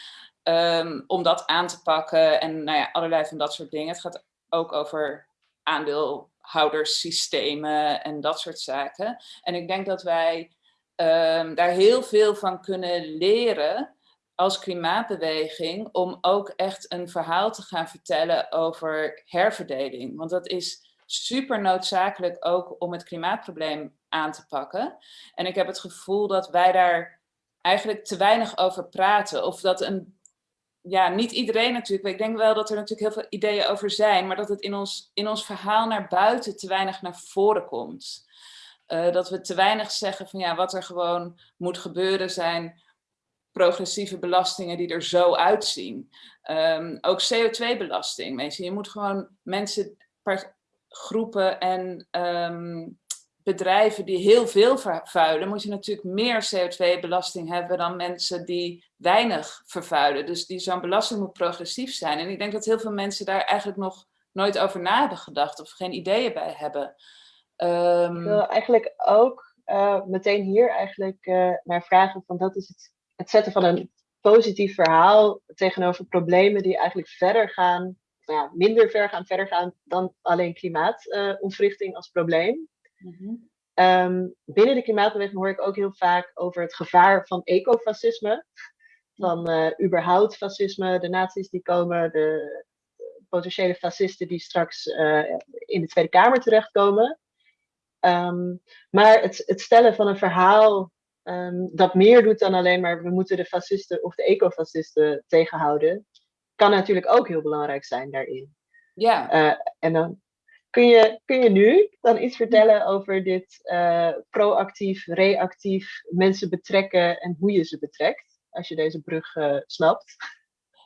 Um, om dat aan te pakken en nou ja, allerlei van dat soort dingen. Het gaat ook over aandeelhouderssystemen en dat soort zaken. En ik denk dat wij um, daar heel veel van kunnen leren als klimaatbeweging om ook echt een verhaal te gaan vertellen over herverdeling. Want dat is super noodzakelijk ook om het klimaatprobleem aan te pakken. En ik heb het gevoel dat wij daar eigenlijk te weinig over praten. Of dat een, ja, niet iedereen natuurlijk, ik denk wel dat er natuurlijk heel veel ideeën over zijn, maar dat het in ons, in ons verhaal naar buiten te weinig naar voren komt. Uh, dat we te weinig zeggen van ja, wat er gewoon moet gebeuren zijn progressieve belastingen die er zo uitzien. Um, ook CO2-belasting. Je moet gewoon mensen groepen en um, bedrijven die heel veel vervuilen, moet je natuurlijk meer CO2-belasting hebben dan mensen die weinig vervuilen. Dus die zo'n belasting moet progressief zijn. En ik denk dat heel veel mensen daar eigenlijk nog nooit over na hebben gedacht of geen ideeën bij hebben. Ehm, Ik wil eigenlijk ook uh, meteen hier eigenlijk uh, naar vragen van dat is het, het zetten van een positief verhaal tegenover problemen die eigenlijk verder gaan, nou ja, minder ver gaan, verder gaan dan alleen klimaatontwrichting als probleem. Mm -hmm. um, binnen de klimaatbeweging hoor ik ook heel vaak over het gevaar van ecofascisme. Van uh, überhaupt fascisme, de nazi's die komen, de potentiële fascisten die straks uh, in de Tweede Kamer terechtkomen. Um, maar het, het, stellen van een verhaal um, dat meer doet dan alleen maar we moeten de fascisten of de ecofascisten tegenhouden, kan natuurlijk ook heel belangrijk zijn daarin. Ja. Uh, en dan kun je, kun je nu dan iets vertellen over dit uh, proactief, reactief mensen betrekken en hoe je ze betrekt, als je deze brug uh, snapt?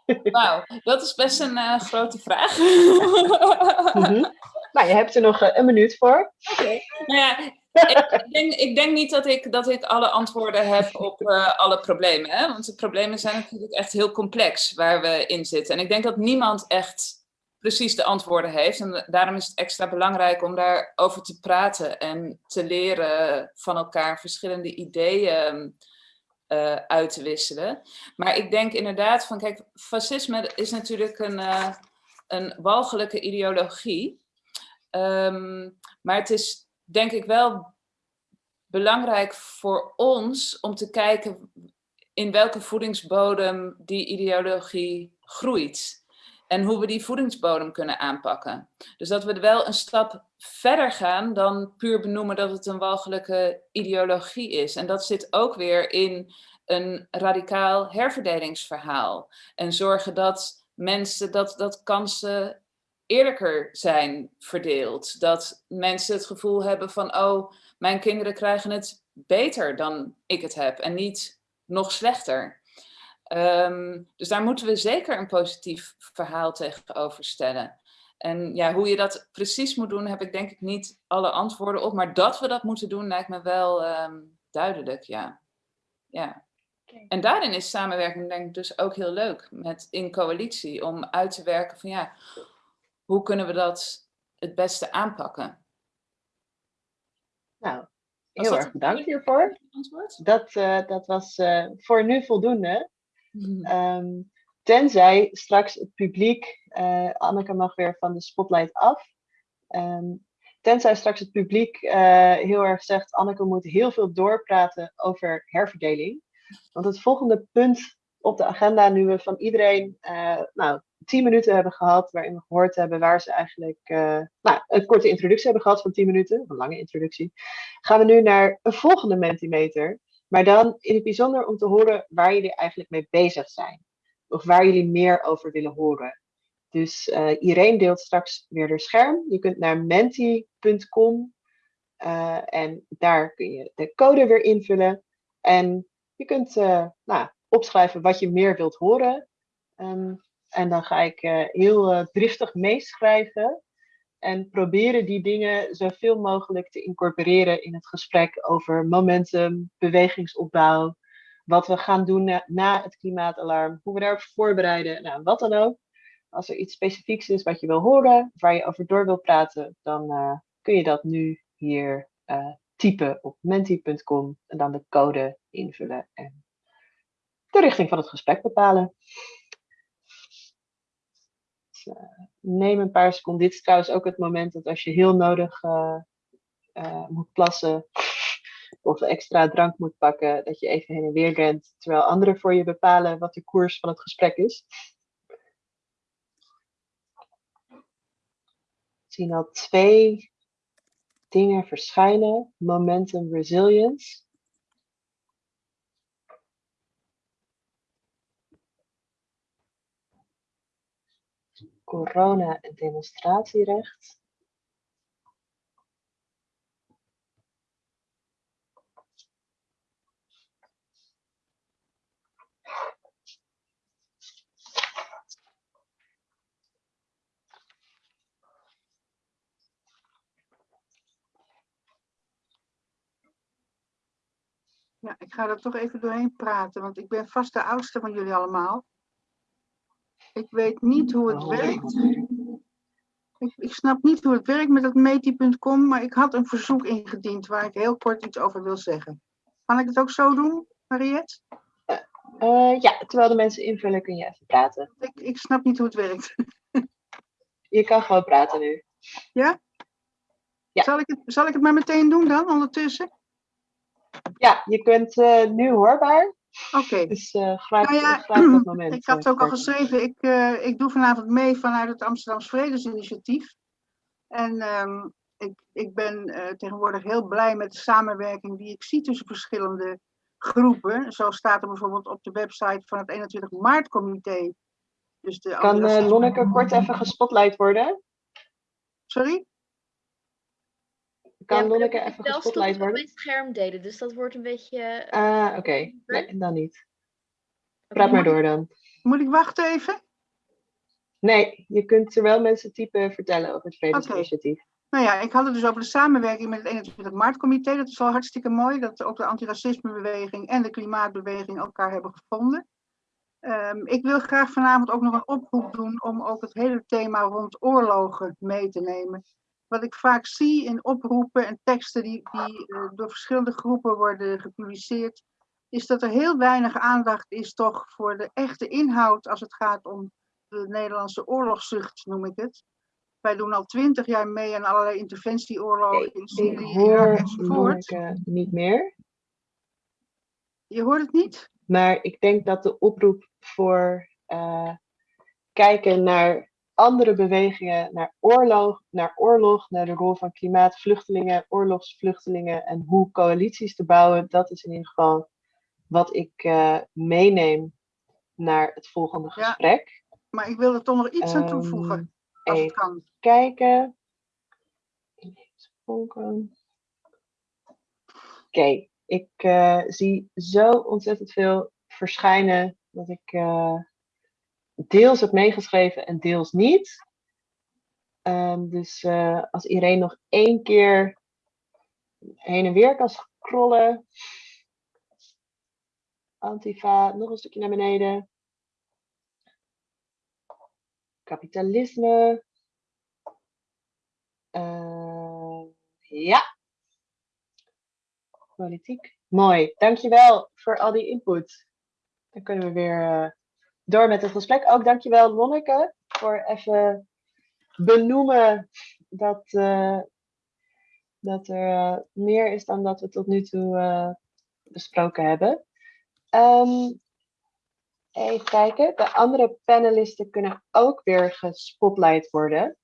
Wauw, dat is best een grote vraag. mm -hmm. Nou, je hebt er nog een minuut voor. Okay. Nou ja, ik, denk, ik denk niet dat ik, dat ik alle antwoorden heb op uh, alle problemen. Hè? Want de problemen zijn natuurlijk echt heel complex waar we in zitten. En ik denk dat niemand echt precies de antwoorden heeft. En daarom is het extra belangrijk om daarover te praten en te leren van elkaar verschillende ideeën uh, uit te wisselen. Maar ik denk inderdaad van, kijk, fascisme is natuurlijk een, uh, een walgelijke ideologie. Um, maar het is denk ik wel belangrijk voor ons om te kijken in welke voedingsbodem die ideologie groeit. En hoe we die voedingsbodem kunnen aanpakken. Dus dat we wel een stap verder gaan dan puur benoemen dat het een walgelijke ideologie is. En dat zit ook weer in een radicaal herverdelingsverhaal. En zorgen dat mensen, dat, dat kansen eerlijker zijn verdeeld. Dat mensen het gevoel hebben van, oh, mijn kinderen krijgen het beter dan ik het heb en niet nog slechter. Um, dus daar moeten we zeker een positief verhaal tegenover stellen. En ja, hoe je dat precies moet doen, heb ik denk ik niet alle antwoorden op. Maar dat we dat moeten doen, lijkt me wel um, duidelijk, ja. ja. Okay. En daarin is samenwerking denk ik dus ook heel leuk met in coalitie. Om uit te werken van ja, hoe kunnen we dat het beste aanpakken? Nou, heel erg bedankt hiervoor. Dat, uh, dat was uh, voor nu voldoende. Mm. Um, tenzij straks het publiek, uh, Anneke mag weer van de spotlight af. Um, tenzij straks het publiek heel erg zegt, Anneke moet heel veel doorpraten over herverdeling. Want het volgende punt op de agenda, nu we van iedereen nou, tien minuten hebben gehad, waarin we gehoord hebben waar ze eigenlijk uh, nou, een korte introductie hebben gehad van tien minuten, een lange introductie, gaan we nu naar een volgende Mentimeter. Maar dan in het bijzonder om te horen waar jullie eigenlijk mee bezig zijn. Of waar jullie meer over willen horen. Dus uh, Irene deelt straks weer haar scherm. Je kunt naar menti.com uh, en daar kun je de code weer invullen. En je kunt nou, opschrijven wat je meer wilt horen. Um, en dan ga ik uh, heel uh, driftig meeschrijven en proberen die dingen zoveel mogelijk te incorporeren in het gesprek over momentum, bewegingsopbouw, wat we gaan doen na, het klimaatalarm, hoe we daarop voorbereiden, nou, wat dan ook. Als er iets specifieks is wat je wil horen, waar je over door wil praten, dan uh, kun je dat nu hier typen op menti.com en dan de code invullen en de richting van het gesprek bepalen uh, neem een paar seconden. Dit is trouwens ook het moment dat als je heel nodig uh, uh, moet plassen of extra drank moet pakken, dat je even heen en weer rent, terwijl anderen voor je bepalen wat de koers van het gesprek is. Ik zie al twee dingen verschijnen. Momentum resilience. Corona- en demonstratierecht. Ja, ik ga er toch even doorheen praten, want ik ben vast de oudste van jullie allemaal. Ik weet niet hoe het werkt. Ik, ik snap niet hoe het werkt met dat meti.com, maar ik had een verzoek ingediend waar ik heel kort iets over wil zeggen. Kan ik het ook zo doen, Mariette? Eh, ja, terwijl de mensen invullen kun je even praten. Ik, ik snap niet hoe het werkt. Je kan gewoon praten nu. Ja. Zal, ik het, zal ik het maar meteen doen dan, ondertussen? Ja, je kunt eh, nu hoorbaar. Oké. Dus uh, grijp, Nou ja, grijp dat moment. Ik had het ook al eh, geschreven, ik, eh, ik doe vanavond mee vanuit het Amsterdams Vredesinitiatief. En ehm, ik, ik ben eh, tegenwoordig heel blij met de samenwerking die ik zie tussen verschillende groepen. Zo staat er bijvoorbeeld op de website van het 21 maart comité. Dus de Kan eh, Lonneke kort even gespotlight worden? Sorry? Kan Ja, Lonneke even gespotlight worden? mijn scherm delen, dus dat wordt een beetje... Ah, oké. Nee, dan niet. Praat maar door dan. Moet ik wachten even? Nee, je kunt terwijl mensen typen vertellen over het Vredesinitiatief. Nou ja, ik had het dus over de samenwerking met het 21 maart comité. Dat is wel hartstikke mooi dat ook de antiracismebeweging en de klimaatbeweging elkaar hebben gevonden. Ehm, ik wil graag vanavond ook nog een oproep doen om ook het hele thema rond oorlogen mee te nemen. Wat ik vaak zie in oproepen en teksten die, die eh, door verschillende groepen worden gepubliceerd, is dat er heel weinig aandacht is toch voor de echte inhoud als het gaat om de Nederlandse oorlogszucht, noem ik het. Wij doen al twintig jaar mee aan allerlei interventieoorlogen in Ik Syrië, Irak hoor enzovoort. Lonneke niet meer. Je hoort het niet? Maar ik denk dat de oproep voor eh, kijken naar andere bewegingen, naar oorlog, naar oorlog, naar de rol van klimaatvluchtelingen, oorlogsvluchtelingen en hoe coalities te bouwen, dat is in ieder geval wat ik eh, meeneem naar het volgende Ja, gesprek. Maar ik wil er toch nog iets aan toevoegen, Ehm, als het even kan. kijken. Oké, ik eh, zie zo ontzettend veel verschijnen dat ik eh, deels heb meegeschreven en deels niet. Ehm, dus eh, als iedereen nog één keer heen en weer kan scrollen. Antifa, nog een stukje naar beneden. Kapitalisme. Eh, ja. Politiek. Mooi. Dankjewel voor al die input. Dan kunnen we weer eh, door met het gesprek. Ook dankjewel Lonneke voor even benoemen dat, eh, dat er eh, meer is dan dat we tot nu toe eh, besproken hebben. Ehm, even kijken. De andere panelisten kunnen ook weer gespotlight worden.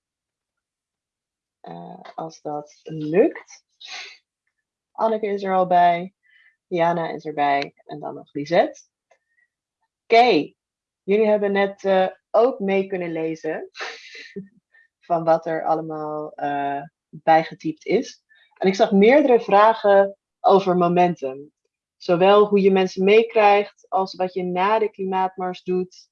Als dat lukt. Anneke is er al bij. Diana is erbij. En dan nog Lisette. Oké. Jullie hebben net eh, ook mee kunnen lezen. van wat er allemaal eh, bijgetypt is. En ik zag meerdere vragen over momentum. Zowel hoe je mensen meekrijgt, als wat je na de klimaatmars doet.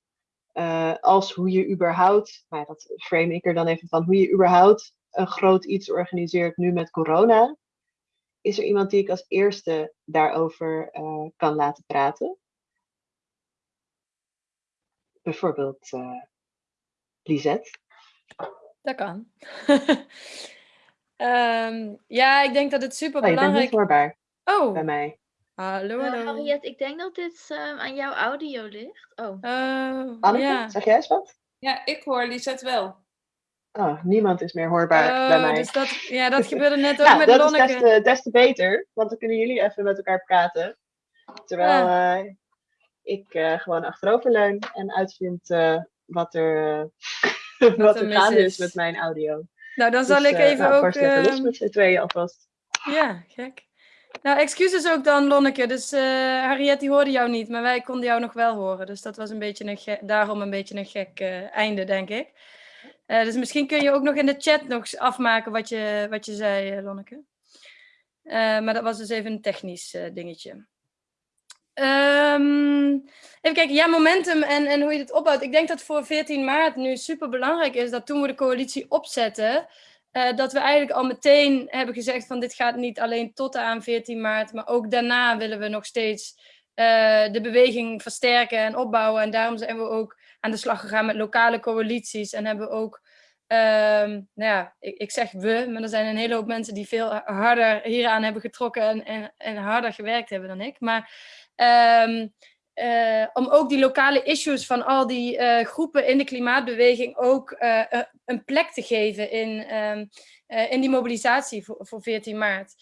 eh, als hoe je überhaupt, nou dat frame ik er dan even van, hoe je überhaupt een groot iets organiseert nu met corona. Is er iemand die ik als eerste daarover kan laten praten? Bijvoorbeeld eh Lisette. Dat kan. Ehm, ja, ik denk dat het super Oh, je bent niet belangrijk hoorbaar Oh, bij mij. hallo, Eh, hallo. Harriet, ik denk dat dit ehm, aan jouw audio ligt. Oh. Oh, Anneke, ja. zeg jij eens wat? Ja, ik hoor Lisette wel. Oh, niemand is meer hoorbaar bij Oh, mij. dus dat, ja, dat gebeurde net ook Nou, met dat is Lonneke. des te, des te beter, want dan kunnen jullie even met elkaar praten. Terwijl eh, ik eh, gewoon achteroverleun en uitvind eh, wat er, wat er gaande is is. met mijn audio. Nou, dan zal Dus, ik eh, even nou, ook... lekker los ehm, met z'n tweeën alvast. Ja, gek. Nou, excuses ook dan, Lonneke. Dus Harriet, die hoorde jou niet, maar wij konden jou nog wel horen. Dus dat was een beetje een daarom een beetje een gek einde, denk ik. Dus misschien kun je ook nog in de chat nog afmaken wat je, wat je zei, Lonneke. Maar dat was dus even een technisch dingetje. Ehm, even kijken, ja, momentum en, en hoe je dit opbouwt. Ik denk dat voor 14 maart nu super belangrijk is dat toen we de coalitie opzetten, eh, dat we eigenlijk al meteen hebben gezegd van dit gaat niet alleen tot aan 14 maart, maar ook daarna willen we nog steeds eh, de beweging versterken en opbouwen. En daarom zijn we ook aan de slag gegaan met lokale coalities en hebben we ook Ehm, nou ja, ik, ik, zeg we, maar er zijn een hele hoop mensen die veel harder hieraan hebben getrokken en, en, en harder gewerkt hebben dan ik. Maar ehm, eh, om ook die lokale issues van al die uh, groepen in de klimaatbeweging ook uh, een plek te geven in, um, in die mobilisatie voor, voor 14 maart.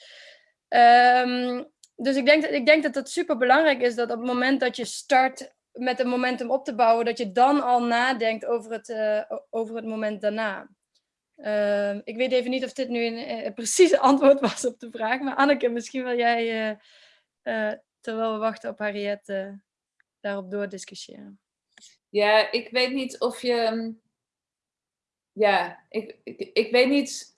Um, dus ik denk, ik denk dat het super belangrijk is dat op het moment dat je start met een momentum op te bouwen, dat je dan al nadenkt over het, over het moment daarna. Ik weet even niet of dit nu een, een precieze antwoord was op de vraag, maar Anneke, misschien wil jij, terwijl we wachten op Harriet, daarop doordiscussiëren. Ja, ik weet niet of je... Mm, ja, ik, ik, weet niet...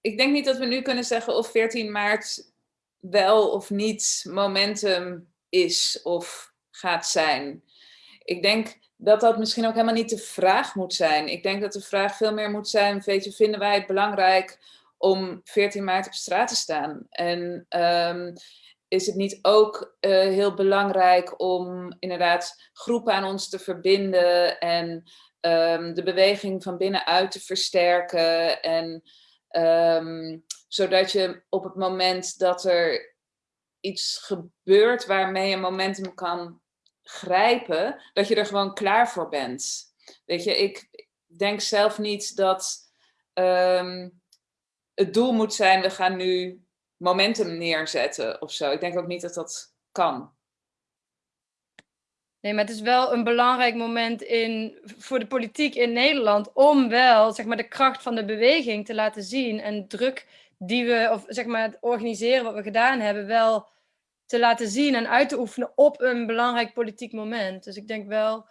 Ik denk niet dat we nu kunnen zeggen of 14 maart wel of niet momentum is of gaat zijn. Ik denk dat dat misschien ook helemaal niet de vraag moet zijn. Ik denk dat de vraag veel meer moet zijn, weet je, vinden wij het belangrijk om 14 maart op straat te staan? En um, is het niet ook uh, heel belangrijk om inderdaad groepen aan ons te verbinden en um, de beweging van binnenuit te versterken en um, zodat je op het moment dat er iets gebeurt waarmee je momentum kan grijpen, dat je er gewoon klaar voor bent. Weet je, ik denk zelf niet dat um, het doel moet zijn, we gaan nu momentum neerzetten of zo. Ik denk ook niet dat dat kan. Nee, maar het is wel een belangrijk moment in, voor de politiek in Nederland om wel zeg maar, de kracht van de beweging te laten zien en druk die we, of zeg maar het organiseren wat we gedaan hebben, wel te laten zien en uit te oefenen op een belangrijk politiek moment. Dus ik denk wel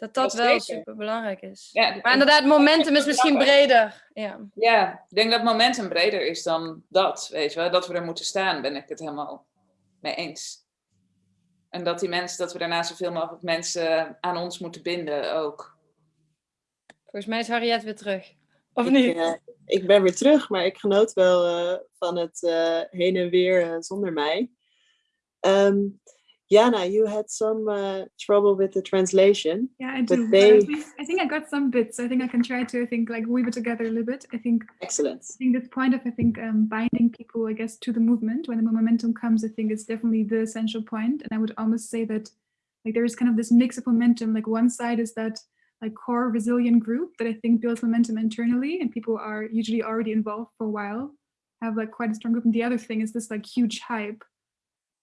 dat dat, wel super belangrijk is. Ja, maar inderdaad, momentum is misschien breder. Ja. ja, ik denk dat momentum breder is dan dat, weet je wel. Dat we er moeten staan, ben ik het helemaal mee eens. En dat die mensen, dat we daarna zoveel mogelijk mensen aan ons moeten binden ook. Volgens mij is Harriet weer terug. Of ik, niet? Uh, ik ben weer terug, maar ik genoot wel uh, van het uh, heen en weer zonder mij. Um, Jana, you had some uh, trouble with the translation. Yeah, I do. They... I, think, I, think, I got some bits. I think I can try to, I think, like weave it together a little bit. I think. Excellent. I think this point of, I think, um, binding people, I guess, to the movement when the momentum comes, I think is definitely the essential point. And I would almost say that, like, there is kind of this mix of momentum. Like, one side is that like core resilient group that I think builds momentum internally, and people are usually already involved for a while, have like quite a strong group. And the other thing is this like huge hype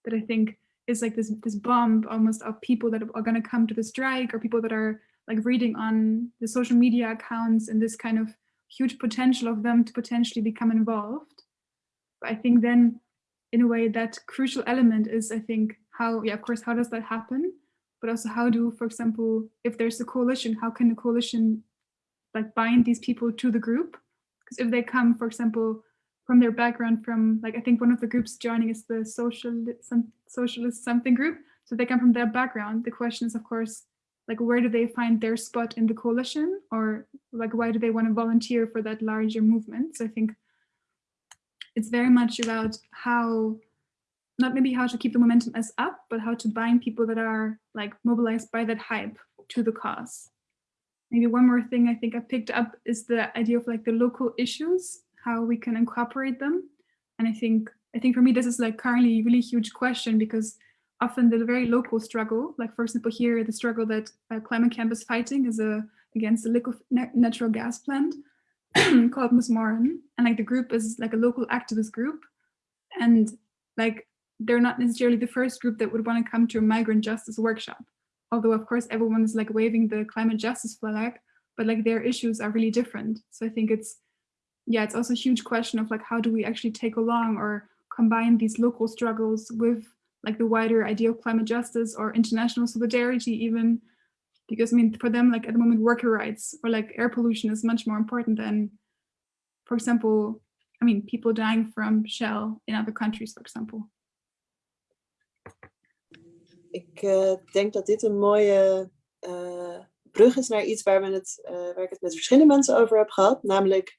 that I think is like this this bomb almost of people that are going to come to the strike or people that are like reading on the social media accounts and this kind of huge potential of them to potentially become involved. But I think then in a way that crucial element is I think how yeah of course how does that happen but also how do for example if there's a coalition how can the coalition like bind these people to the group because if they come for example from their background from like I think one of the groups joining is the social some socialist something group. So they come from that background. The question is of course like where do they find their spot in the coalition or like why do they want to volunteer for that larger movement? So I think it's very much about how not maybe how to keep the momentum as up, but how to bind people that are like mobilized by that hype to the cause. Maybe one more thing I think I picked up is the idea of like the local issues how we can incorporate them. And I think I think for me, this is like currently a really huge question because often the very local struggle, like for example, here, the struggle that uh, Climate Camp is fighting is a, against a liquid natural gas plant called Musmoran. And like the group is like a local activist group. And like, they're not necessarily the first group that would want to come to a migrant justice workshop. Although of course, everyone is like waving the climate justice flag, but like their issues are really different. So I think it's yeah, it's also a huge question of like, how do we actually take along or combine these local struggles with like the wider idea of climate justice or international solidarity even, because I mean, for them, like at the moment, worker rights or like air pollution is much more important than, for example, I mean, people dying from shell in other countries, for example. Ik uh, denk dat dit een mooie uh, brug is naar iets waar, we het, uh, waar ik het met verschillende mensen over heb gehad, namelijk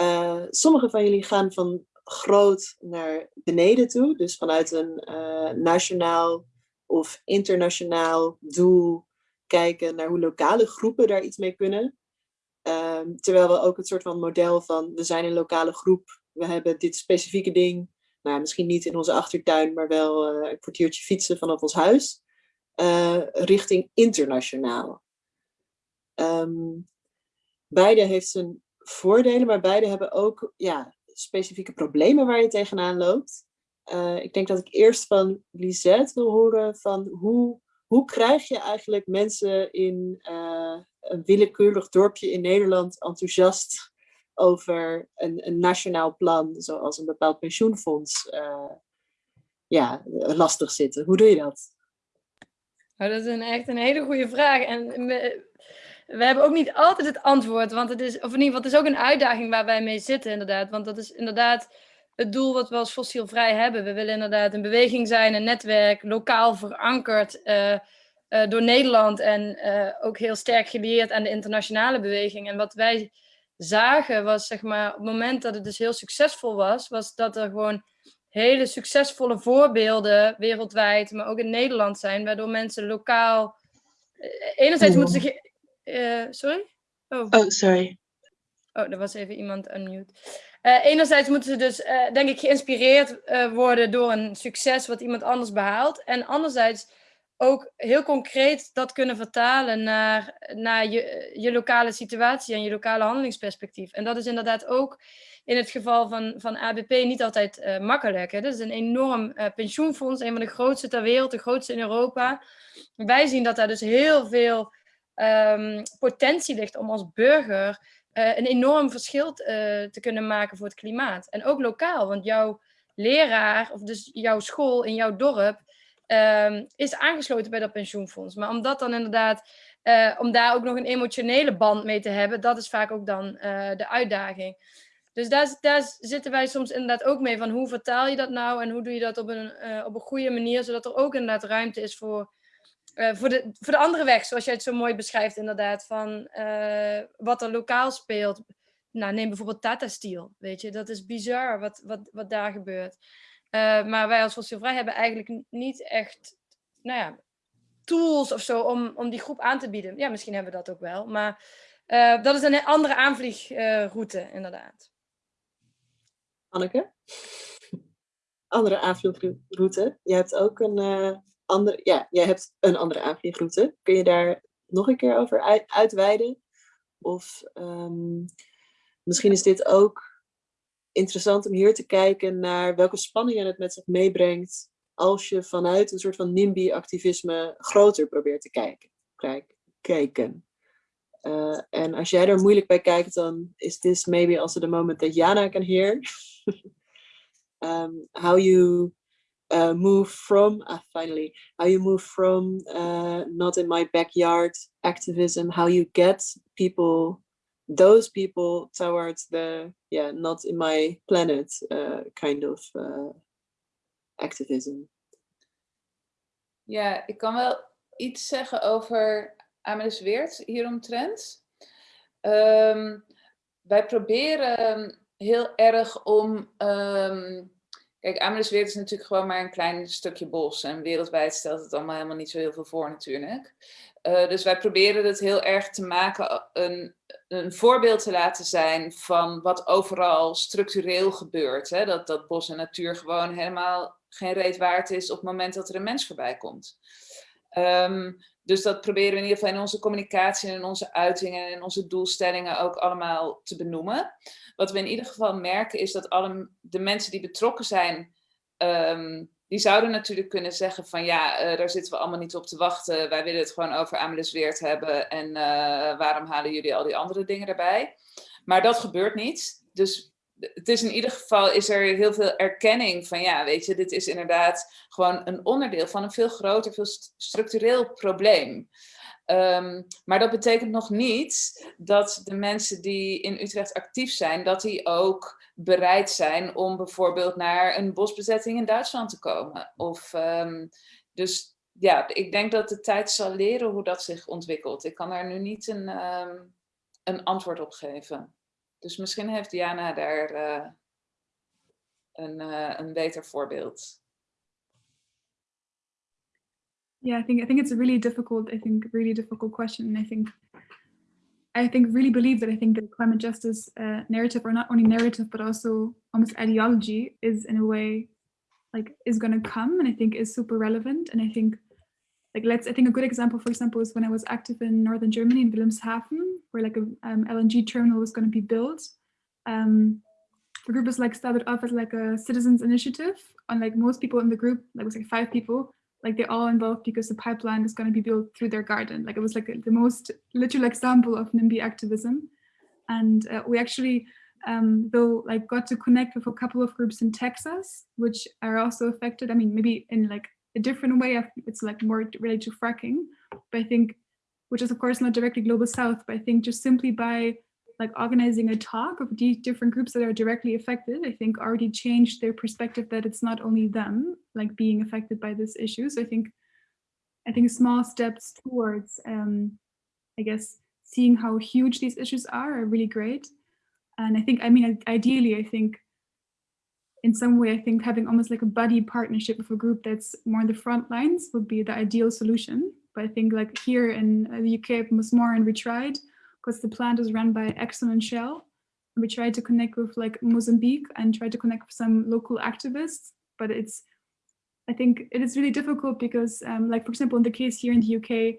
Uh, sommige van jullie gaan van groot naar beneden toe, dus vanuit een uh, nationaal of internationaal doel kijken naar hoe lokale groepen daar iets mee kunnen. Ehm, terwijl we ook het soort van model van, we zijn een lokale groep, we hebben dit specifieke ding, nou, misschien niet in onze achtertuin, maar wel eh, een kwartiertje fietsen vanaf ons huis, eh, richting internationaal. Um, beide heeft zijn voordelen, maar beide hebben ook ja, specifieke problemen waar je tegenaan loopt. Uh, ik denk dat ik eerst van Lisette wil horen van hoe, hoe krijg je eigenlijk mensen in uh, een willekeurig dorpje in Nederland enthousiast over een, een nationaal plan, zoals een bepaald pensioenfonds, uh, ja, lastig zitten. Hoe doe je dat? Oh, dat is een, echt een hele goede vraag. En we hebben ook niet altijd het antwoord, want het is, of in ieder geval, het is ook een uitdaging waar wij mee zitten, inderdaad. Want dat is inderdaad het doel wat we als fossielvrij hebben. We willen inderdaad een beweging zijn, een netwerk, lokaal verankerd uh, uh, door Nederland en uh, ook heel sterk gelieerd aan de internationale beweging. En wat wij zagen was, zeg maar, op het moment dat het dus heel succesvol was, was dat er gewoon hele succesvolle voorbeelden wereldwijd, maar ook in Nederland zijn, waardoor mensen lokaal. Enerzijds moeten ze uh, sorry? Oh. oh, sorry. Oh, er was even iemand unmute. Uh, enerzijds moeten ze dus, uh, denk ik, geïnspireerd worden door een succes wat iemand anders behaalt. En anderzijds ook heel concreet dat kunnen vertalen naar, naar je, je lokale situatie en je lokale handelingsperspectief. En dat is inderdaad ook in het geval van, van ABP niet altijd makkelijk. Hè. Dat is een enorm pensioenfonds, een van de grootste ter wereld, de grootste in Europa. Wij zien dat daar dus heel veel um, potentie ligt om als burger uh, een enorm verschil uh, te kunnen maken voor het klimaat. En ook lokaal, want jouw leraar, of dus jouw school in jouw dorp, um, is aangesloten bij dat pensioenfonds. Maar om dat dan inderdaad, uh, om daar ook nog een emotionele band mee te hebben, dat is vaak ook dan de uitdaging. Dus daar, daar, zitten wij soms inderdaad ook mee van hoe vertaal je dat nou en hoe doe je dat op een, op een goede manier, zodat er ook inderdaad ruimte is voor uh, voor, de, voor de andere weg, zoals jij het zo mooi beschrijft inderdaad, van uh, wat er lokaal speelt. Nou, neem bijvoorbeeld Tata Steel, weet je. Dat is bizar wat, wat, wat daar gebeurt. Uh, maar wij als Fossielvrij hebben eigenlijk niet echt, nou ja, tools of zo om, om die groep aan te bieden. Ja, misschien hebben we dat ook wel. Maar dat is een andere aanvliegroute, inderdaad. Anneke? Andere aanvliegroute. Je hebt ook een andere, ja, jij hebt een andere aanvliegroute. Kun je daar nog een keer over uit, uitweiden? Of um, misschien is dit ook interessant om hier te kijken naar welke spanningen het met zich meebrengt als je vanuit een soort van NIMBY-activisme groter probeert te kijken. Kijk, kijken. Uh, en als jij er moeilijk bij kijkt, dan is this maybe also the moment that Jana can hear. um, how you uh, move from, uh, finally, how you move from uh, not in my backyard activism, how you get people, those people towards the, yeah, not in my planet uh, kind of uh, activism. Ja, ik kan wel iets zeggen over Amelis Weert hieromtrent. Um, wij proberen heel erg om um, Kijk, Amelisweert is natuurlijk gewoon maar een klein stukje bos. En wereldwijd stelt het allemaal helemaal niet zo heel veel voor natuurlijk. Uh, dus wij proberen het heel erg te maken, een, een voorbeeld te laten zijn van wat overal structureel gebeurt. Hè? Dat, dat bos en natuur gewoon helemaal geen reet waard is op het moment dat er een mens voorbij komt. Um, dus dat proberen we in ieder geval in onze communicatie en in onze uitingen en in onze doelstellingen ook allemaal te benoemen. Wat we in ieder geval merken is dat alle de mensen die betrokken zijn, um, die zouden natuurlijk kunnen zeggen van ja, uh, daar zitten we allemaal niet op te wachten. Wij willen het gewoon over Amelis Weert hebben en uh, waarom halen jullie al die andere dingen erbij? Maar dat gebeurt niet. Dus het is in ieder geval is er heel veel erkenning van ja, weet je, dit is inderdaad gewoon een onderdeel van een veel groter, veel structureel probleem. Um, maar dat betekent nog niet dat de mensen die in Utrecht actief zijn, dat die ook bereid zijn om bijvoorbeeld naar een bosbezetting in Duitsland te komen. Of, um, dus ja, ik denk dat de tijd zal leren hoe dat zich ontwikkelt. Ik kan daar nu niet een, um, een antwoord op geven. Dus misschien heeft Diana daar uh, een, uh, een beter voorbeeld. Yeah, I think I think it's a really difficult, I think really difficult question. And I think I think really believe that I think the climate justice uh, narrative, or not only narrative, but also almost ideology, is in a way like is going to come, and I think is super relevant. And I think like let's I think a good example, for example, is when I was active in northern Germany in Wilhelmshaven, where like a um, LNG terminal was going to be built. Um, the group was like started off as like a citizens initiative, and like most people in the group, like was like five people, like they're all involved because the pipeline is going to be built through their garden. Like it was like the most literal example of NIMBY activism. And uh, we actually, um, though, like got to connect with a couple of groups in Texas, which are also affected. I mean, maybe in like a different way, of it's like more related to fracking, but I think, which is of course not directly global south, but I think just simply by like organizing a talk of these different groups that are directly affected, I think already changed their perspective that it's not only them like being affected by this issue. So I think I think small steps towards, um, I guess, seeing how huge these issues are are really great. And I think, I mean, ideally, I think in some way, I think having almost like a buddy partnership with a group that's more on the front lines would be the ideal solution. But I think like here in the UK, it was more and we tried, because the plant is run by Exxon and Shell. We tried to connect with like Mozambique and tried to connect with some local activists, but it's, I think it is really difficult because um, like, for example, in the case here in the UK,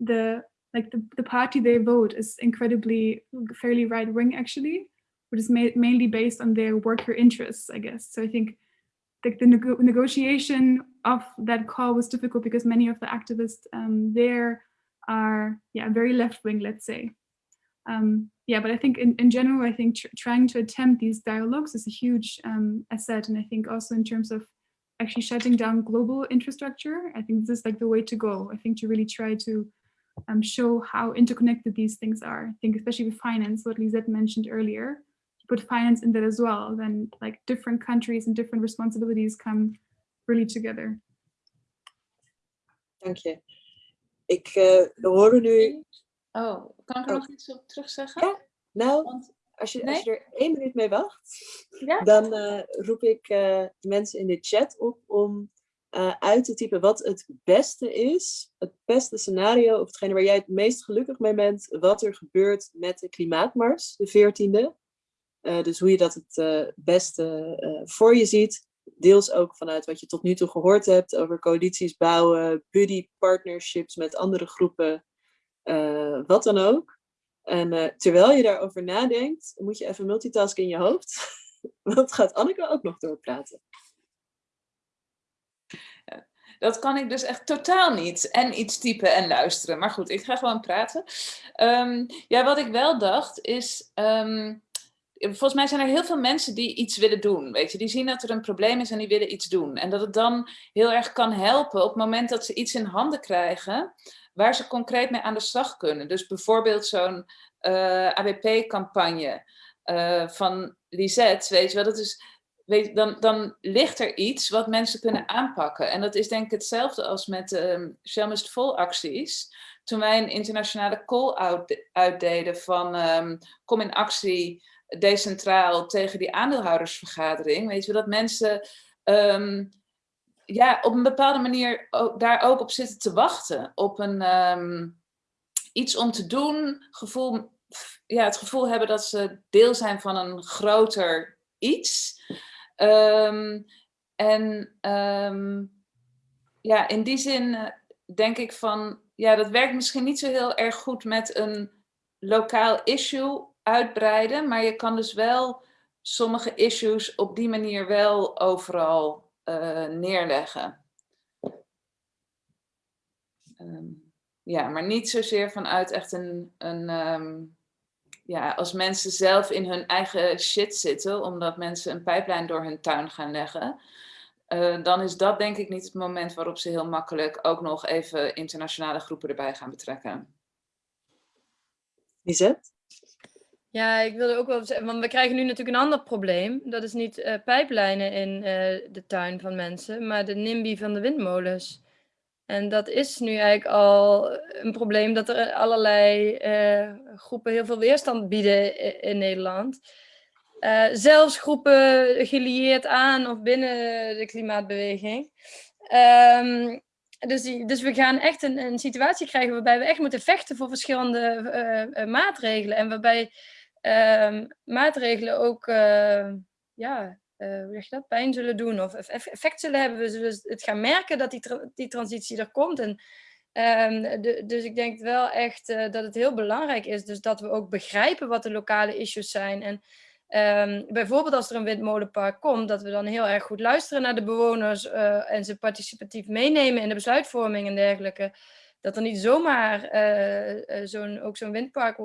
the like the, the party they vote is incredibly fairly right wing actually, which is ma mainly based on their worker interests, I guess. So I think the, the nego negotiation of that call was difficult because many of the activists um, there are yeah very left wing, let's say um, yeah, but I think in, in general, I think tr trying to attempt these dialogues is a huge um, asset. And I think also in terms of actually shutting down global infrastructure, I think this is like the way to go. I think to really try to um, show how interconnected these things are. I think especially with finance, what Lisette mentioned earlier, put finance in that as well, then like different countries and different responsibilities come really together. Dank je. Ik uh, hoorde nu Oh, kan ik er Oh. nog iets op terugzeggen? Ja. Nou, Want, als je, Nee? als je er één minuut mee wacht, Ja? dan eh, roep ik eh, de mensen in de chat op om eh, uit te typen wat het beste is, het beste scenario, of hetgene waar jij het meest gelukkig mee bent, wat er gebeurt met de klimaatmars, de 14e. Eh, dus hoe je dat het eh, beste eh, voor je ziet. Deels ook vanuit wat je tot nu toe gehoord hebt over coalities bouwen, buddy partnerships met andere groepen, wat dan ook. En terwijl je daarover nadenkt, moet je even multitasken in je hoofd. Want gaat Anneke ook nog doorpraten. Dat kan ik dus echt totaal niet. En iets typen en luisteren. Maar goed, ik ga gewoon praten. Ehm, ja, wat ik wel dacht is... ehm, volgens mij zijn er heel veel mensen die iets willen doen. Weet je? Die zien dat er een probleem is en die willen iets doen. En dat het dan heel erg kan helpen op het moment dat ze iets in handen krijgen... waar ze concreet mee aan de slag kunnen. Dus bijvoorbeeld zo'n eh, ABP-campagne eh, van Lisette, weet je wel, dat is, weet, dan, dan ligt er iets wat mensen kunnen aanpakken. En dat is denk ik hetzelfde als met de Shell Must Vol acties. Toen wij een internationale call-out uitdeden van ehm, kom in actie decentraal tegen die aandeelhoudersvergadering. Weet je dat mensen ehm, ja, op een bepaalde manier ook, daar ook op zitten te wachten. Op een, ehm, iets om te doen, gevoel, ja, het gevoel hebben dat ze deel zijn van een groter iets. Ehm, en ja, in die zin eh, denk ik van, ja, dat werkt misschien niet zo heel erg goed met een lokaal issue uitbreiden, maar je kan dus wel sommige issues op die manier wel overal uh, neerleggen. Um, ja, maar niet zozeer vanuit echt een, een um, ja, als mensen zelf in hun eigen shit zitten, omdat mensen een pijplijn door hun tuin gaan leggen, uh, dan is dat denk ik niet het moment waarop ze heel makkelijk ook nog even internationale groepen erbij gaan betrekken. Lisette? Ja, ik wilde ook wel zeggen, want we krijgen nu natuurlijk een ander probleem. Dat is niet uh, pijplijnen in uh, de tuin van mensen, maar de NIMBY van de windmolens. En dat is nu eigenlijk al een probleem dat er allerlei uh, groepen heel veel weerstand bieden in, Nederland. zelfs groepen gelieerd aan of binnen de klimaatbeweging. Um, dus, dus we gaan echt een, een situatie krijgen waarbij we echt moeten vechten voor verschillende eh, eh, maatregelen. En waarbij ehm, maatregelen ook uh, ja, hoe zeg je dat, pijn zullen doen of effect zullen hebben. We zullen het gaan merken dat die, die transitie er komt. En, um, de, dus ik denk wel echt dat het heel belangrijk is dus dat we ook begrijpen wat de lokale issues zijn. En Um, bijvoorbeeld als er een windmolenpark komt, dat we dan heel erg goed luisteren naar de bewoners uh, en ze participatief meenemen in de besluitvorming en dergelijke. Dat er niet zomaar uh, zo'n, ook zo'n windpark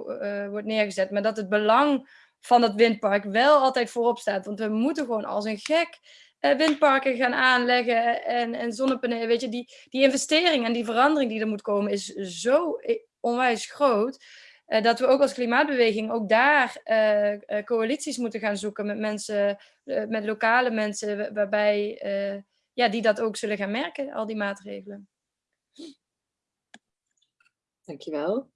wordt neergezet, maar dat het belang van dat windpark wel altijd voorop staat. Want we moeten gewoon als een gek windparken gaan aanleggen en, en zonnepanelen. Weet je, die, die investering en die verandering die er moet komen is zo onwijs groot. Dat we ook als klimaatbeweging ook daar coalities moeten gaan zoeken met mensen, met lokale mensen, waarbij ja, die dat ook zullen gaan merken, al die maatregelen. Dankjewel.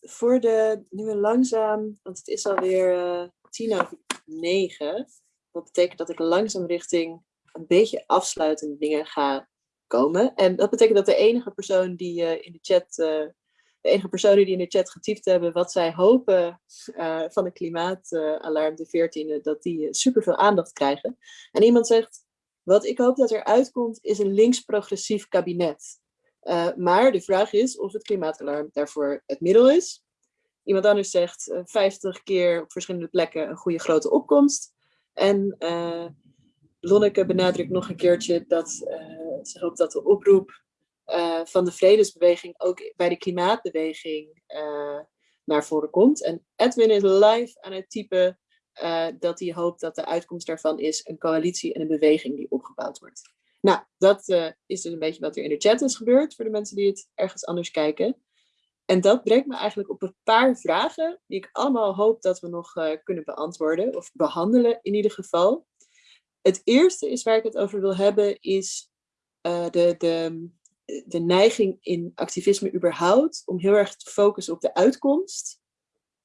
voor de, nu we langzaam, want het is alweer tien over negen, dat betekent dat ik langzaam richting een beetje afsluitende dingen ga komen. En dat betekent dat de enige persoon die in de chat de enige personen die in de chat getypt hebben wat zij hopen uh, van de klimaatalarm, de 14e, dat die uh, superveel aandacht krijgen. En iemand zegt, wat ik hoop dat er uitkomt is een links-progressief kabinet. Uh, maar de vraag is of het klimaatalarm daarvoor het middel is. Iemand anders zegt 50 keer op verschillende plekken een goede grote opkomst. En Lonneke benadrukt nog een keertje dat ze hoopt dat de oproep van de vredesbeweging ook bij de klimaatbeweging naar voren komt. En Edwin is live aan het typen dat hij hoopt dat de uitkomst daarvan is een coalitie en een beweging die opgebouwd wordt. Nou, dat is dus een beetje wat er in de chat is gebeurd voor de mensen die het ergens anders kijken. En dat brengt me eigenlijk op een paar vragen die ik allemaal hoop dat we nog kunnen beantwoorden of behandelen in ieder geval. Het eerste is waar ik het over wil hebben is de, de, de neiging in activisme überhaupt om heel erg te focussen op de uitkomst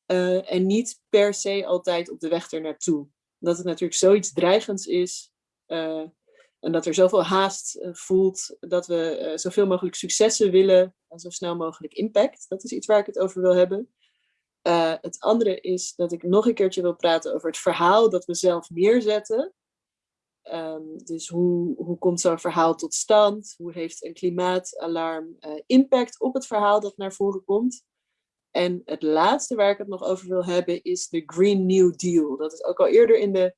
en niet per se altijd op de weg er naartoe. Dat het natuurlijk zoiets dreigends is en dat er zoveel haast uh, voelt dat we zoveel mogelijk successen willen en zo snel mogelijk impact. Dat is iets waar ik het over wil hebben. het andere is dat ik nog een keertje wil praten over het verhaal dat we zelf neerzetten. Um, dus hoe, hoe komt zo'n verhaal tot stand? Hoe heeft een klimaatalarm impact op het verhaal dat naar voren komt? En het laatste waar ik het nog over wil hebben is de Green New Deal. Dat is ook al eerder in de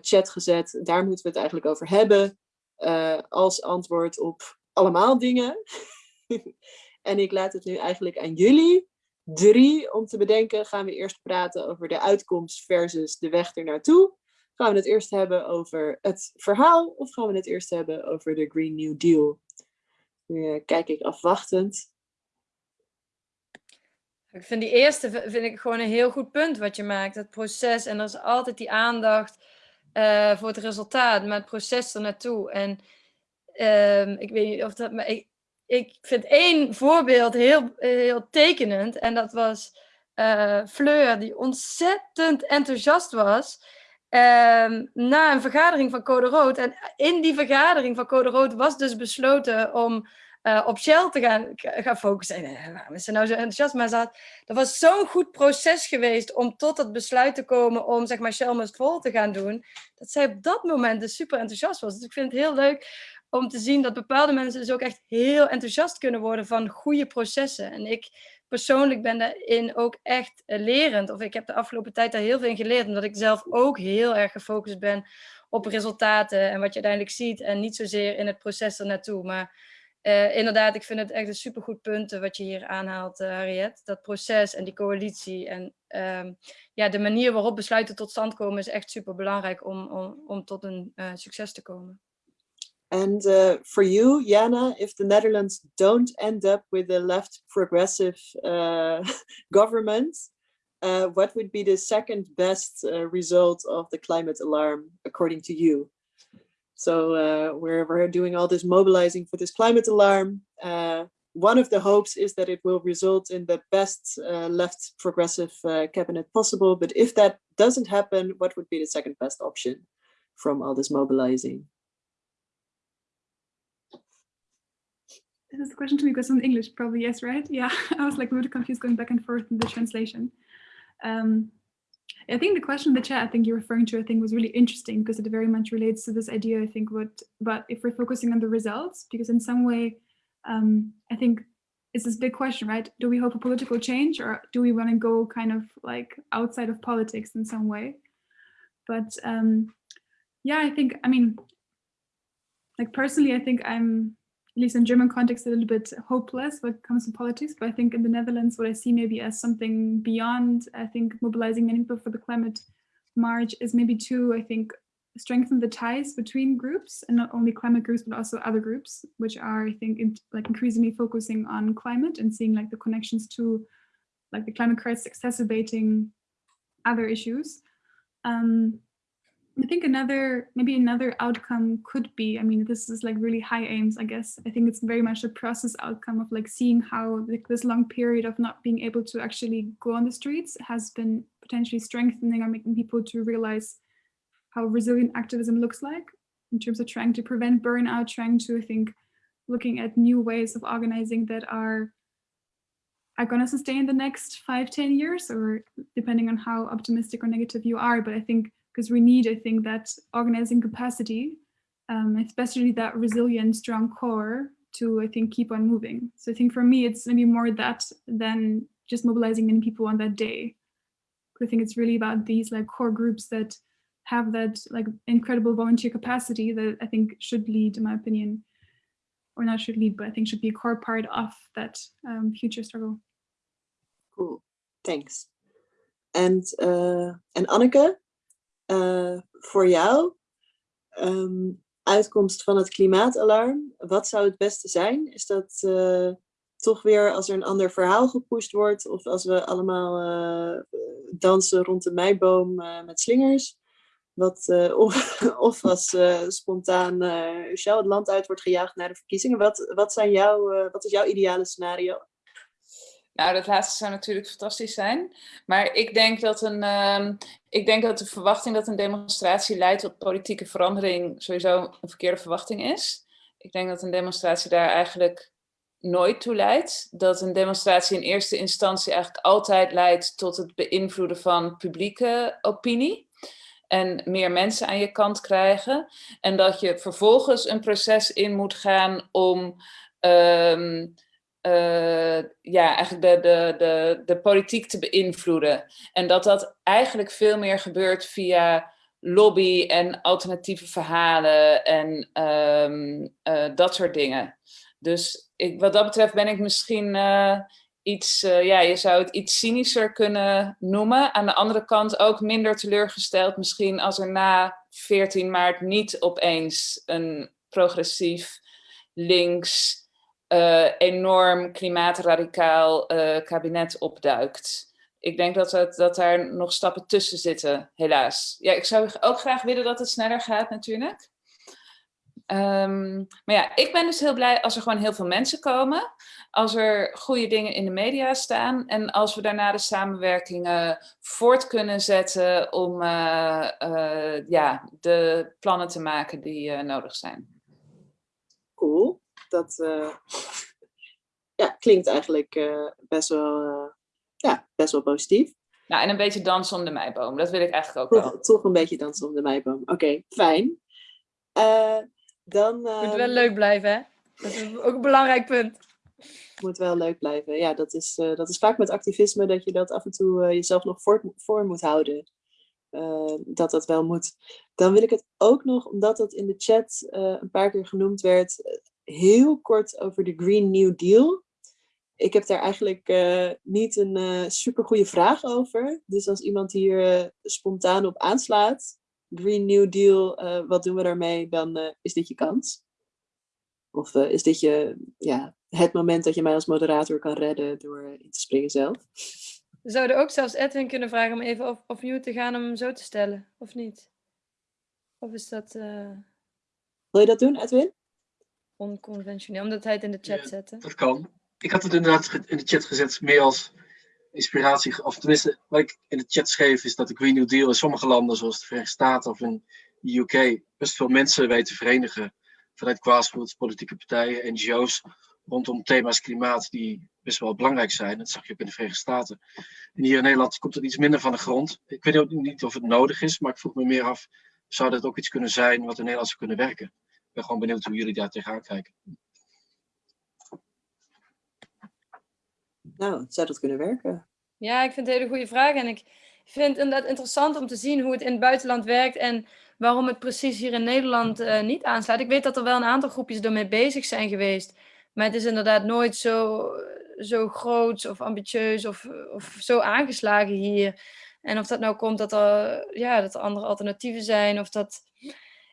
chat gezet. Daar moeten we het eigenlijk over hebben. Uh, als antwoord op allemaal dingen. en ik laat het nu eigenlijk aan jullie. Drie, om te bedenken, gaan we eerst praten over de uitkomst versus de weg ernaartoe. Gaan we het eerst hebben over het verhaal of gaan we het eerst hebben over de Green New Deal? Nu uh, kijk ik afwachtend. Ik vind die eerste vind ik gewoon een heel goed punt wat je maakt. Het proces en er is altijd die aandacht uh, voor het resultaat, maar het proces er naartoe. En uh, ik weet niet of dat, maar ik, vind één voorbeeld heel, heel tekenend en dat was uh, Fleur die ontzettend enthousiast was Um, na een vergadering van Code Rood. En in die vergadering van Code Rood was dus besloten om uh, op Shell te gaan, gaan focussen. En, uh, waarom is ze nou zo enthousiast? Maar dat was zo'n goed proces geweest om tot het besluit te komen om zeg maar, Shell Must Fall te gaan doen. Dat zij op dat moment dus super enthousiast was. Dus ik vind het heel leuk om te zien dat bepaalde mensen dus ook echt heel enthousiast kunnen worden van goede processen. En ik persoonlijk ben daarin ook echt uh, lerend. Of ik heb de afgelopen tijd daar heel veel in geleerd. Omdat ik zelf ook heel erg gefocust ben op resultaten en wat je uiteindelijk ziet. En niet zozeer in het proces ernaartoe. Maar uh, inderdaad, ik vind het echt een supergoed punt wat je hier aanhaalt, uh, Harriet. Dat proces en die coalitie en um, ja, de manier waarop besluiten tot stand komen is echt super belangrijk om, om, om tot een succes te komen. And uh, for you, Jana, if the Netherlands don't end up with a left progressive government, uh, what would be the second best result of the climate alarm, according to you? So uh, we're, we're doing all this mobilizing for this climate alarm. Uh, one of the hopes is that it will result in the best left progressive cabinet possible. But if that doesn't happen, what would be the second best option from all this mobilizing? This is a question to me because in English? Probably yes, right? Yeah, I was like really confused going back and forth in the translation. Um, I think the question in the chat, I think you're referring to, I think was really interesting because it very much relates to this idea, I think, what, but if we're focusing on the results, because in some way, um, I think it's this big question, right? Do we hope for political change or do we want to go kind of like outside of politics in some way? But um, yeah, I think, I mean, like personally, I think I'm at least in German context, a little bit hopeless when it comes to politics. But I think in the Netherlands, what I see maybe as something beyond, I think mobilizing many people for the climate march is maybe to, I think, strengthen the ties between groups and not only climate groups, but also other groups, which are, I think, in, like increasingly focusing on climate and seeing like the connections to like the climate crisis exacerbating other issues. Um, I think another, maybe another outcome could be, I mean, this is like really high aims, I guess. I think it's very much a process outcome of like seeing how like this long period of not being able to actually go on the streets has been potentially strengthening or making people to realize how resilient activism looks like in terms of trying to prevent burnout, trying to, I think, looking at new ways of organizing that are are going to sustain the next five, ten years, or depending on how optimistic or negative you are. But I think because we need, I think, that organizing capacity, um, especially that resilient, strong core to, I think, keep on moving. So I think for me, it's maybe more that than just mobilizing many people on that day. I think it's really about these like core groups that have that like incredible volunteer capacity that I think should lead, in my opinion, or not should lead, but I think should be a core part of that um, future struggle. Cool, thanks. And, uh, en Anneke, uh, voor jou, um, uitkomst van het klimaatalarm, wat zou het beste zijn? Is dat uh, toch weer als er een ander verhaal gepusht wordt of als we allemaal uh, dansen rond de meiboom met slingers? Wat, of, of als spontaan Shell het land uit wordt gejaagd naar de verkiezingen. Wat, wat, zijn jouw, wat is jouw ideale scenario? Nou, dat laatste zou natuurlijk fantastisch zijn. Maar ik denk dat, een, uh, ik denk dat de verwachting dat een demonstratie leidt tot politieke verandering sowieso een verkeerde verwachting is. Ik denk dat een demonstratie daar eigenlijk nooit toe leidt. Dat een demonstratie in eerste instantie eigenlijk altijd leidt tot het beïnvloeden van publieke opinie. En meer mensen aan je kant krijgen. En dat je vervolgens een proces in moet gaan om... Uh, uh, ja, eigenlijk de, de, de, de politiek te beïnvloeden. En dat dat eigenlijk veel meer gebeurt via lobby en alternatieve verhalen en um, uh, dat soort dingen. Dus ik, wat dat betreft ben ik misschien uh, iets, ja, je zou het iets cynischer kunnen noemen. Aan de andere kant ook minder teleurgesteld misschien als er na 14 maart niet opeens een progressief links enorm klimaatradicaal uh, kabinet opduikt. Ik denk dat, het, dat daar nog stappen tussen zitten, helaas. Ja, ik zou ook graag willen dat het sneller gaat natuurlijk. Um, maar ja, ik ben dus heel blij als er gewoon heel veel mensen komen. Als er goede dingen in de media staan. En als we daarna de samenwerkingen voort kunnen zetten om uh, ja, de plannen te maken die nodig zijn. Cool dat uh, ja, klinkt eigenlijk uh, best, wel, uh, ja, best wel positief. Nou, en een beetje dansen om de meiboom. Dat wil ik eigenlijk ook toch, wel. Toch een beetje dansen om de meiboom. Oké, okay, fijn. dan, Moet wel leuk blijven, hè? Dat is ook een belangrijk punt. Moet wel leuk blijven. Ja, dat is, dat is vaak met activisme dat je dat af en toe jezelf nog voor, voor moet houden. Uh, dat dat wel moet. Dan wil ik het ook nog, omdat dat in de chat uh, een paar keer genoemd werd, heel kort over de Green New Deal. Ik heb daar eigenlijk uh, niet een uh, super goede vraag over. Dus als iemand hier uh, spontaan op aanslaat, Green New Deal, wat doen we daarmee, dan is dit je kans. Of is dit je, ja, het moment dat je mij als moderator kan redden door in te springen zelf? We zouden ook zelfs Edwin kunnen vragen om even op, opnieuw te gaan om hem zo te stellen, of niet? Of is dat... Wil je dat doen, Edwin? Onconventioneel, omdat hij het in de chat ja, zette. Dat kan. Ik had het inderdaad in de chat gezet, meer als inspiratie. Of tenminste, wat ik in de chat schreef, is dat de Green New Deal in sommige landen, zoals de Verenigde Staten of in de UK, best veel mensen weten verenigen vanuit grassroots, politieke partijen, NGO's, rondom thema's klimaat die best wel belangrijk zijn. Dat zag je ook in de Verenigde Staten. En hier in Nederland komt het iets minder van de grond. Ik weet ook niet of het nodig is, maar ik vroeg me meer af, zou dat ook iets kunnen zijn wat in Nederland zou kunnen werken? Ik ben gewoon benieuwd hoe jullie daar tegenaan kijken. Nou, zou dat kunnen werken? Ja, ik vind het een hele goede vraag. En ik vind het inderdaad interessant om te zien hoe het in het buitenland werkt en waarom het precies hier in Nederland uh, niet aanslaat. Ik weet dat er wel een aantal groepjes ermee bezig zijn geweest. Maar het is inderdaad nooit zo, zo groot of ambitieus of, of zo aangeslagen hier. En of dat nou komt dat er, ja, dat er andere alternatieven zijn of dat...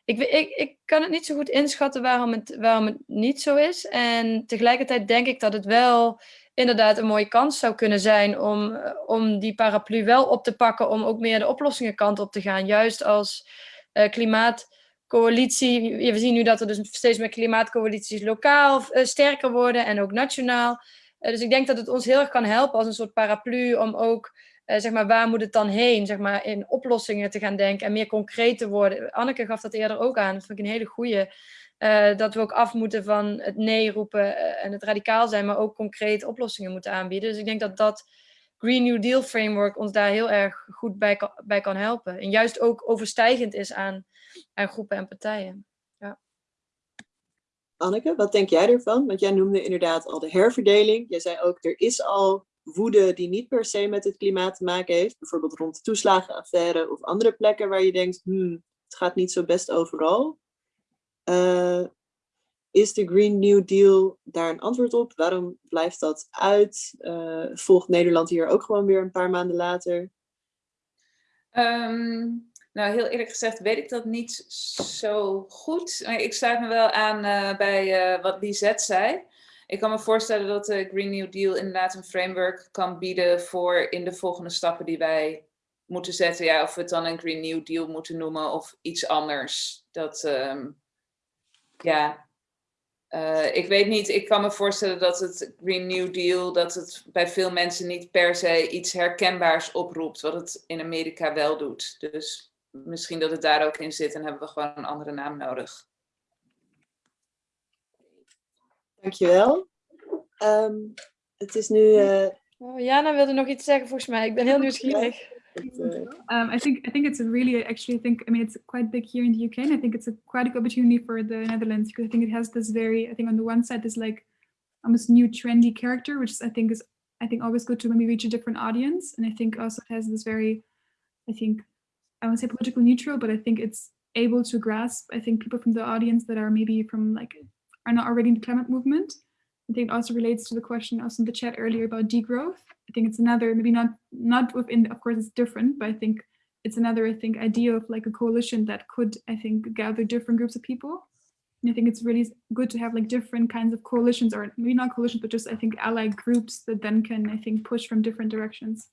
Ik, ik, ik kan het niet zo goed inschatten waarom het, waarom het niet zo is. En tegelijkertijd denk ik dat het wel inderdaad een mooie kans zou kunnen zijn om, om die paraplu wel op te pakken, om ook meer de oplossingenkant op te gaan. Juist als uh, klimaatcoalitie. We zien nu dat er dus steeds meer klimaatcoalities lokaal uh, sterker worden en ook nationaal. Dus ik denk dat het ons heel erg kan helpen als een soort paraplu om ook, zeg maar, waar moet het dan heen, zeg maar, in oplossingen te gaan denken en meer concreet te worden. Anneke gaf dat eerder ook aan, dat ik een hele goede. Uh, dat we ook af moeten van het nee roepen uh, en het radicaal zijn, maar ook concreet oplossingen moeten aanbieden. Dus ik denk dat dat Green New Deal framework ons daar heel erg goed bij kan, bij kan helpen. En juist ook overstijgend is aan, aan groepen en partijen. Anneke, wat denk jij ervan? Want jij noemde inderdaad al de herverdeling. Jij zei ook, er is al woede die niet per se met het klimaat te maken heeft. Bijvoorbeeld rond de toeslagenaffaire of andere plekken waar je denkt, hmm, het gaat niet zo best overal. Uh, is de Green New Deal daar een antwoord op? Waarom blijft dat uit? Uh, volgt Nederland hier ook gewoon weer een paar maanden later? Um, nou, heel eerlijk gezegd weet ik dat niet zo goed. Ik sluit me wel aan uh, bij wat Lisette zei. Ik kan me voorstellen dat de Green New Deal inderdaad een framework kan bieden voor in de volgende stappen die wij moeten zetten. Ja, of we het dan een Green New Deal moeten noemen of iets anders. Dat, um, ja, uh, ik weet niet, ik kan me voorstellen dat het Green New Deal, dat het bij veel mensen niet per se iets herkenbaars oproept, wat het in Amerika wel doet. Dus misschien dat het daar ook in zit en hebben we gewoon een andere naam nodig. Dankjewel. Um, het is nu... Uh... Oh, Jana wilde nog iets zeggen volgens mij, ik ben heel nieuwsgierig. Um, I think I think it's a really actually I think I mean it's quite big here in the UK and I think it's a quite a good opportunity for the Netherlands because I think it has this very I think on the one side this like almost new trendy character which I think is I think always good to maybe reach a different audience and I think also it has this very I think I won't say political neutral but I think it's able to grasp I think people from the audience that are maybe from like are not already in the climate movement I think it also relates to the question also in the chat earlier about degrowth. I think it's another, maybe not not within, of course it's different, but I think it's another, I think, idea of like a coalition that could, I think, gather different groups of people. And I think it's really good to have like different kinds of coalitions or maybe not coalitions, but just I think allied groups that then can, I think, push from different directions.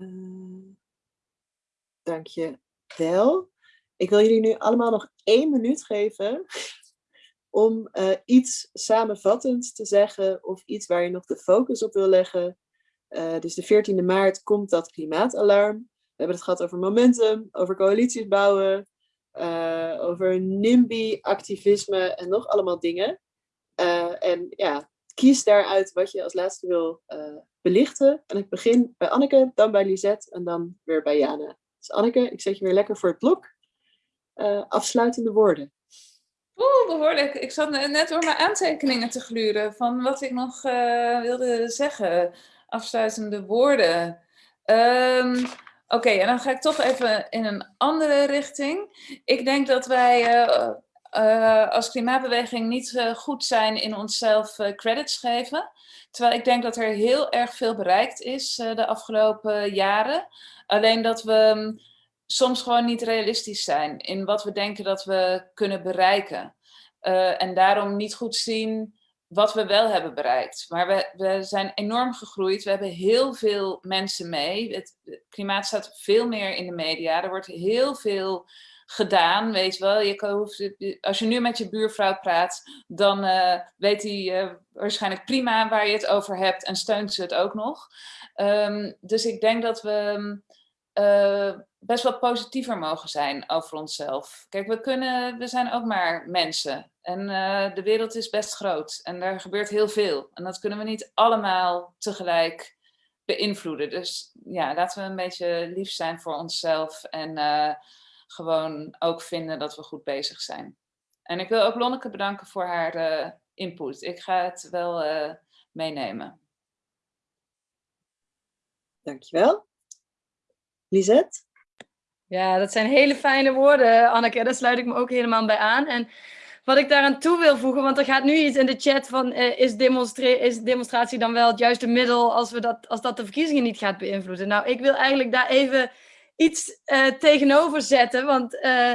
Uh, dank je wel. Ik wil jullie nu allemaal nog één minuut geven om uh, iets samenvattends te zeggen of iets waar je nog de focus op wil leggen. Uh, dus de 14e maart komt dat klimaatalarm. We hebben het gehad over momentum, over coalities bouwen, uh, over NIMBY-activisme en nog allemaal dingen. en ja, kies daaruit wat je als laatste wil belichten. En ik begin bij Anneke, dan bij Lisette en dan weer bij Jana. Dus Anneke, ik zet je weer lekker voor het blok. Afsluitende woorden. Oeh, behoorlijk. Ik zat net door mijn aantekeningen te gluren van wat ik nog uh, wilde zeggen. Afsluitende woorden. Um, Oké, en dan ga ik toch even in een andere richting. Ik denk dat wij uh, als klimaatbeweging niet goed zijn in onszelf credits geven. Terwijl ik denk dat er heel erg veel bereikt is de afgelopen jaren. Alleen dat we soms gewoon niet realistisch zijn in wat we denken dat we kunnen bereiken. Uh, en daarom niet goed zien wat we wel hebben bereikt. Maar we, we zijn enorm gegroeid. We hebben heel veel mensen mee. Het, klimaat staat veel meer in de media. Er wordt heel veel gedaan, weet wel. Je als je nu met je buurvrouw praat, dan uh, weet hij uh, waarschijnlijk prima waar je het over hebt en steunt ze het ook nog. Um, dus ik denk dat we uh, best wel positiever mogen zijn over onszelf. Kijk, we, kunnen, we zijn ook maar mensen. En uh, de wereld is best groot. En daar gebeurt heel veel. En dat kunnen we niet allemaal tegelijk beïnvloeden. Dus ja, laten we een beetje lief zijn voor onszelf. En uh, gewoon ook vinden dat we goed bezig zijn. En ik wil ook Lonneke bedanken voor haar uh, input. Ik ga het wel meenemen. Dankjewel. Lisette? Ja, dat zijn hele fijne woorden, Anneke. Daar sluit ik me ook helemaal bij aan. En wat ik daaraan toe wil voegen, want er gaat nu iets in de chat van uh, is, is, demonstratie dan wel het juiste middel als, we dat, als dat de verkiezingen niet gaat beïnvloeden? Nou, ik wil eigenlijk daar even iets uh, tegenover zetten, want uh,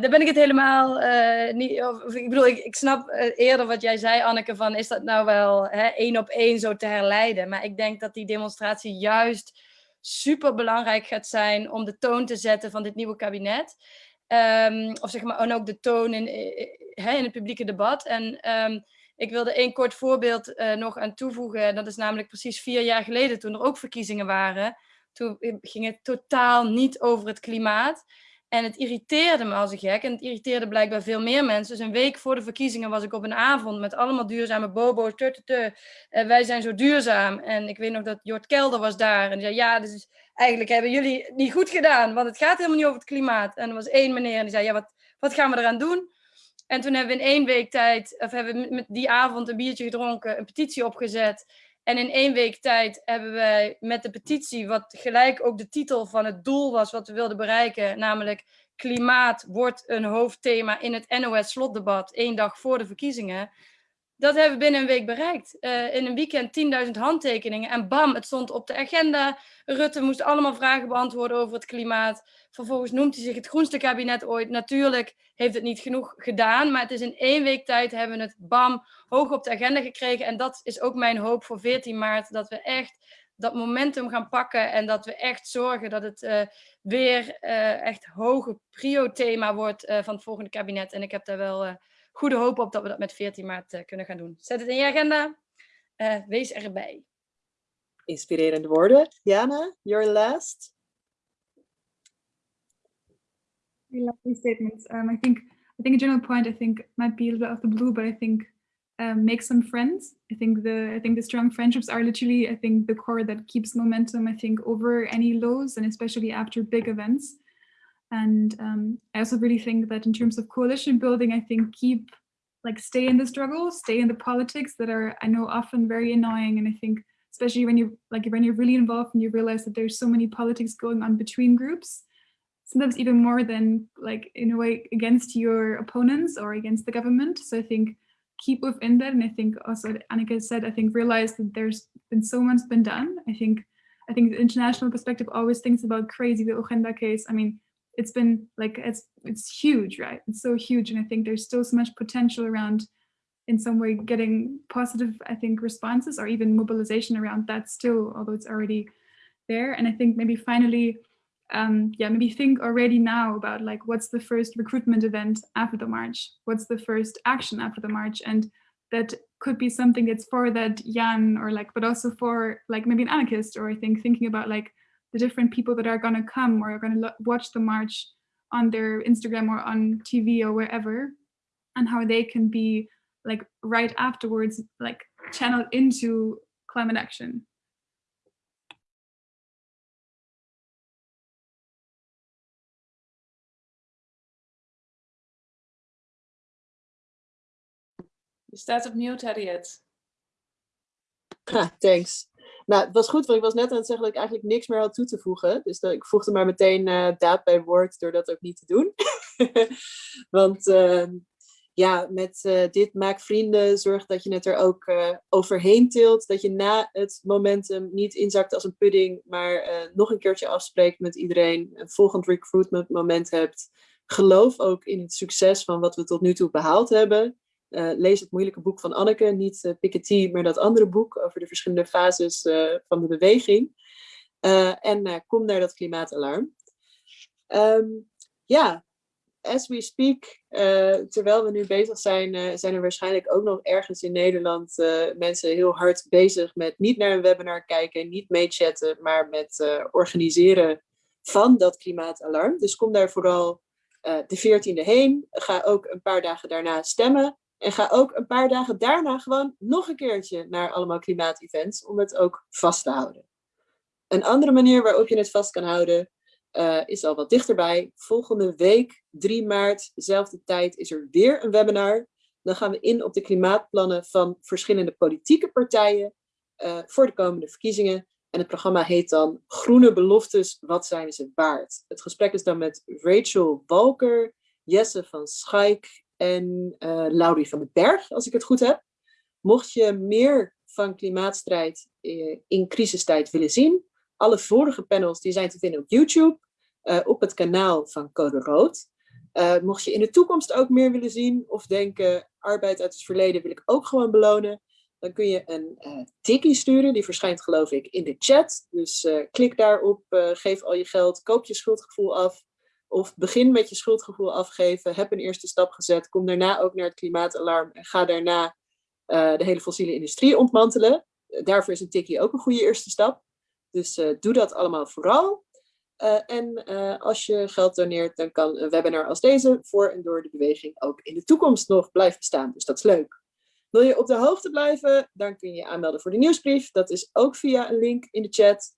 daar ben ik het helemaal niet. Of, ik bedoel, ik, ik snap eerder wat jij zei, Anneke, van is dat nou wel hè, één op één zo te herleiden? Maar ik denk dat die demonstratie juist super belangrijk gaat zijn om de toon te zetten van dit nieuwe kabinet. Um, of zeg maar, en ook de toon in, in het publieke debat. En um, ik wilde één kort voorbeeld uh, nog aan toevoegen. Dat is namelijk precies vier jaar geleden, toen er ook verkiezingen waren. Toen ging het totaal niet over het klimaat. En het irriteerde me als een gek. En het irriteerde blijkbaar veel meer mensen. Dus een week voor de verkiezingen was ik op een avond met allemaal duurzame bobo's. En wij zijn zo duurzaam. En ik weet nog dat Jort Kelder was daar. En die zei, ja, dus eigenlijk hebben jullie niet goed gedaan. Want het gaat helemaal niet over het klimaat. En er was één meneer en die zei, ja, wat, wat gaan we eraan doen? En toen hebben we in één week tijd, of hebben we met die avond een biertje gedronken, een petitie opgezet. En in één week tijd hebben wij met de petitie, wat gelijk ook de titel van het doel was wat we wilden bereiken, namelijk klimaat wordt een hoofdthema in het NOS-slotdebat één dag voor de verkiezingen. Dat hebben we binnen een week bereikt. Uh, in een weekend 10.000 handtekeningen en bam, het stond op de agenda. Rutte moest allemaal vragen beantwoorden over het klimaat. Vervolgens noemt hij zich het groenste kabinet ooit. Natuurlijk heeft het niet genoeg gedaan, maar het is in één week tijd hebben we het bam hoog op de agenda gekregen. En dat is ook mijn hoop voor 14 maart, dat we echt dat momentum gaan pakken en dat we echt zorgen dat het uh, weer uh, echt hoge prio-thema wordt van het volgende kabinet. En ik heb daar wel goede hoop op dat we dat met 14 maart kunnen gaan doen. Zet het in je agenda. wees erbij. Inspirerende woorden. Jana, your last. Lovely statements. Um, I think I think a general point I think might be a little bit of the blue, but I think um, make some friends. I think the I think the strong friendships are literally I think the core that keeps momentum. I think over any lows and especially after big events. And um, I also really think that in terms of coalition building, I think keep like stay in the struggle, stay in the politics that are I know often very annoying. And I think especially when you like when you're really involved and you realize that there's so many politics going on between groups sometimes even more than like in a way against your opponents or against the government. So i think keep within that. And i think also annika said i think realize that there's been so much been done. I think i think the international perspective always thinks about crazy the Ogenda case. I mean it's been like it's it's huge right it's so huge and i think there's still so much potential around in some way getting positive i think responses or even mobilization around that still although it's already there and i think maybe finally um, yeah, maybe think already now about like what's the first recruitment event after the march? What's the first action after the march? And that could be something that's for that Jan or like, but also for like maybe an anarchist or I think thinking about like the different people that are gonna come or are gonna watch the march on their Instagram or on TV or wherever and how they can be like right afterwards, like channeled into climate action. Staat op mute, Harriet. Ha, thanks. Nou, het was goed, want ik was net aan het zeggen dat ik eigenlijk niks meer had toe te voegen. Dus ik voegde maar meteen uh, daad bij woord door dat ook niet te doen. want uh, ja, met uh, dit maak vrienden, zorg dat je het er ook eh, overheen tilt. Dat je na het momentum niet inzakt als een pudding, maar nog een keertje afspreekt met iedereen. Een volgend recruitment moment hebt. Geloof ook in het succes van wat we tot nu toe behaald hebben. Uh, lees het moeilijke boek van Anneke, niet uh, Piketty, maar dat andere boek over de verschillende fases uh, van de beweging. en kom naar dat klimaatalarm. Um, ja, as we speak, terwijl we nu bezig zijn, zijn er waarschijnlijk ook nog ergens in Nederland mensen heel hard bezig met niet naar een webinar kijken, niet meechatten, maar met organiseren van dat klimaatalarm. Dus kom daar vooral de 14e heen. Ga ook een paar dagen daarna stemmen. En ga ook een paar dagen daarna gewoon nog een keertje naar allemaal klimaatevents om het ook vast te houden. Een andere manier waarop je het vast kan houden uh, is al wat dichterbij. Volgende week, 3 maart, dezelfde tijd, is er weer een webinar. Dan gaan we in op de klimaatplannen van verschillende politieke partijen uh, voor de komende verkiezingen. En het programma heet dan Groene Beloftes, wat zijn ze waard? Het gesprek is dan met Rachel Walker, Jesse van Schaik en uh, Laurie van den Berg, als ik het goed heb. Mocht je meer van klimaatstrijd in crisistijd willen zien, alle vorige panels die zijn te vinden op YouTube, uh, op het kanaal van Code Rood. Mocht je in de toekomst ook meer willen zien of denken, arbeid uit het verleden wil ik ook gewoon belonen, dan kun je een uh, tikkie sturen. Die verschijnt geloof ik in de chat. Dus klik daarop, geef al je geld, koop je schuldgevoel af. Of begin met je schuldgevoel afgeven. Heb een eerste stap gezet. Kom daarna ook naar het klimaatalarm. En ga daarna de hele fossiele industrie ontmantelen. daarvoor is een tikkie ook een goede eerste stap. Dus doe dat allemaal vooral. en als je geld doneert, dan kan een webinar als deze voor en door de beweging ook in de toekomst nog blijven bestaan. Dus dat is leuk. Wil je op de hoogte blijven, dan kun je je aanmelden voor de nieuwsbrief. Dat is ook via een link in de chat.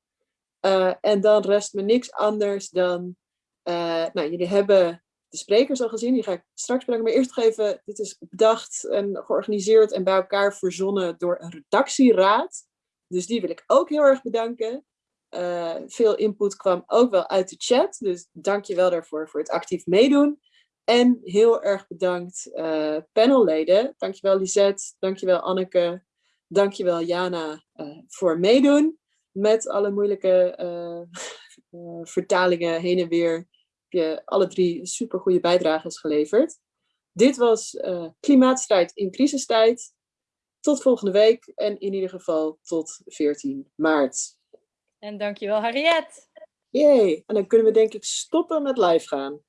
En dan rest me niks anders dan... Uh, nou, jullie hebben de sprekers al gezien, die ga ik straks brengen. Maar eerst even, dit is bedacht en georganiseerd en bij elkaar verzonnen door een redactieraad. Dus die wil ik ook heel erg bedanken. Uh, veel input kwam ook wel uit de chat, dus dank je wel daarvoor voor het actief meedoen. En heel erg bedankt uh, panelleden. Dankjewel Lisette, dankjewel Anneke, dankjewel Jana voor meedoen. Met alle moeilijke vertalingen heen en weer je alle drie super goede bijdrages geleverd. Dit was Klimaatstrijd in crisistijd. Tot volgende week en in ieder geval tot 14 maart. En dankjewel Harriet. Jee, en dan kunnen we denk ik stoppen met live gaan.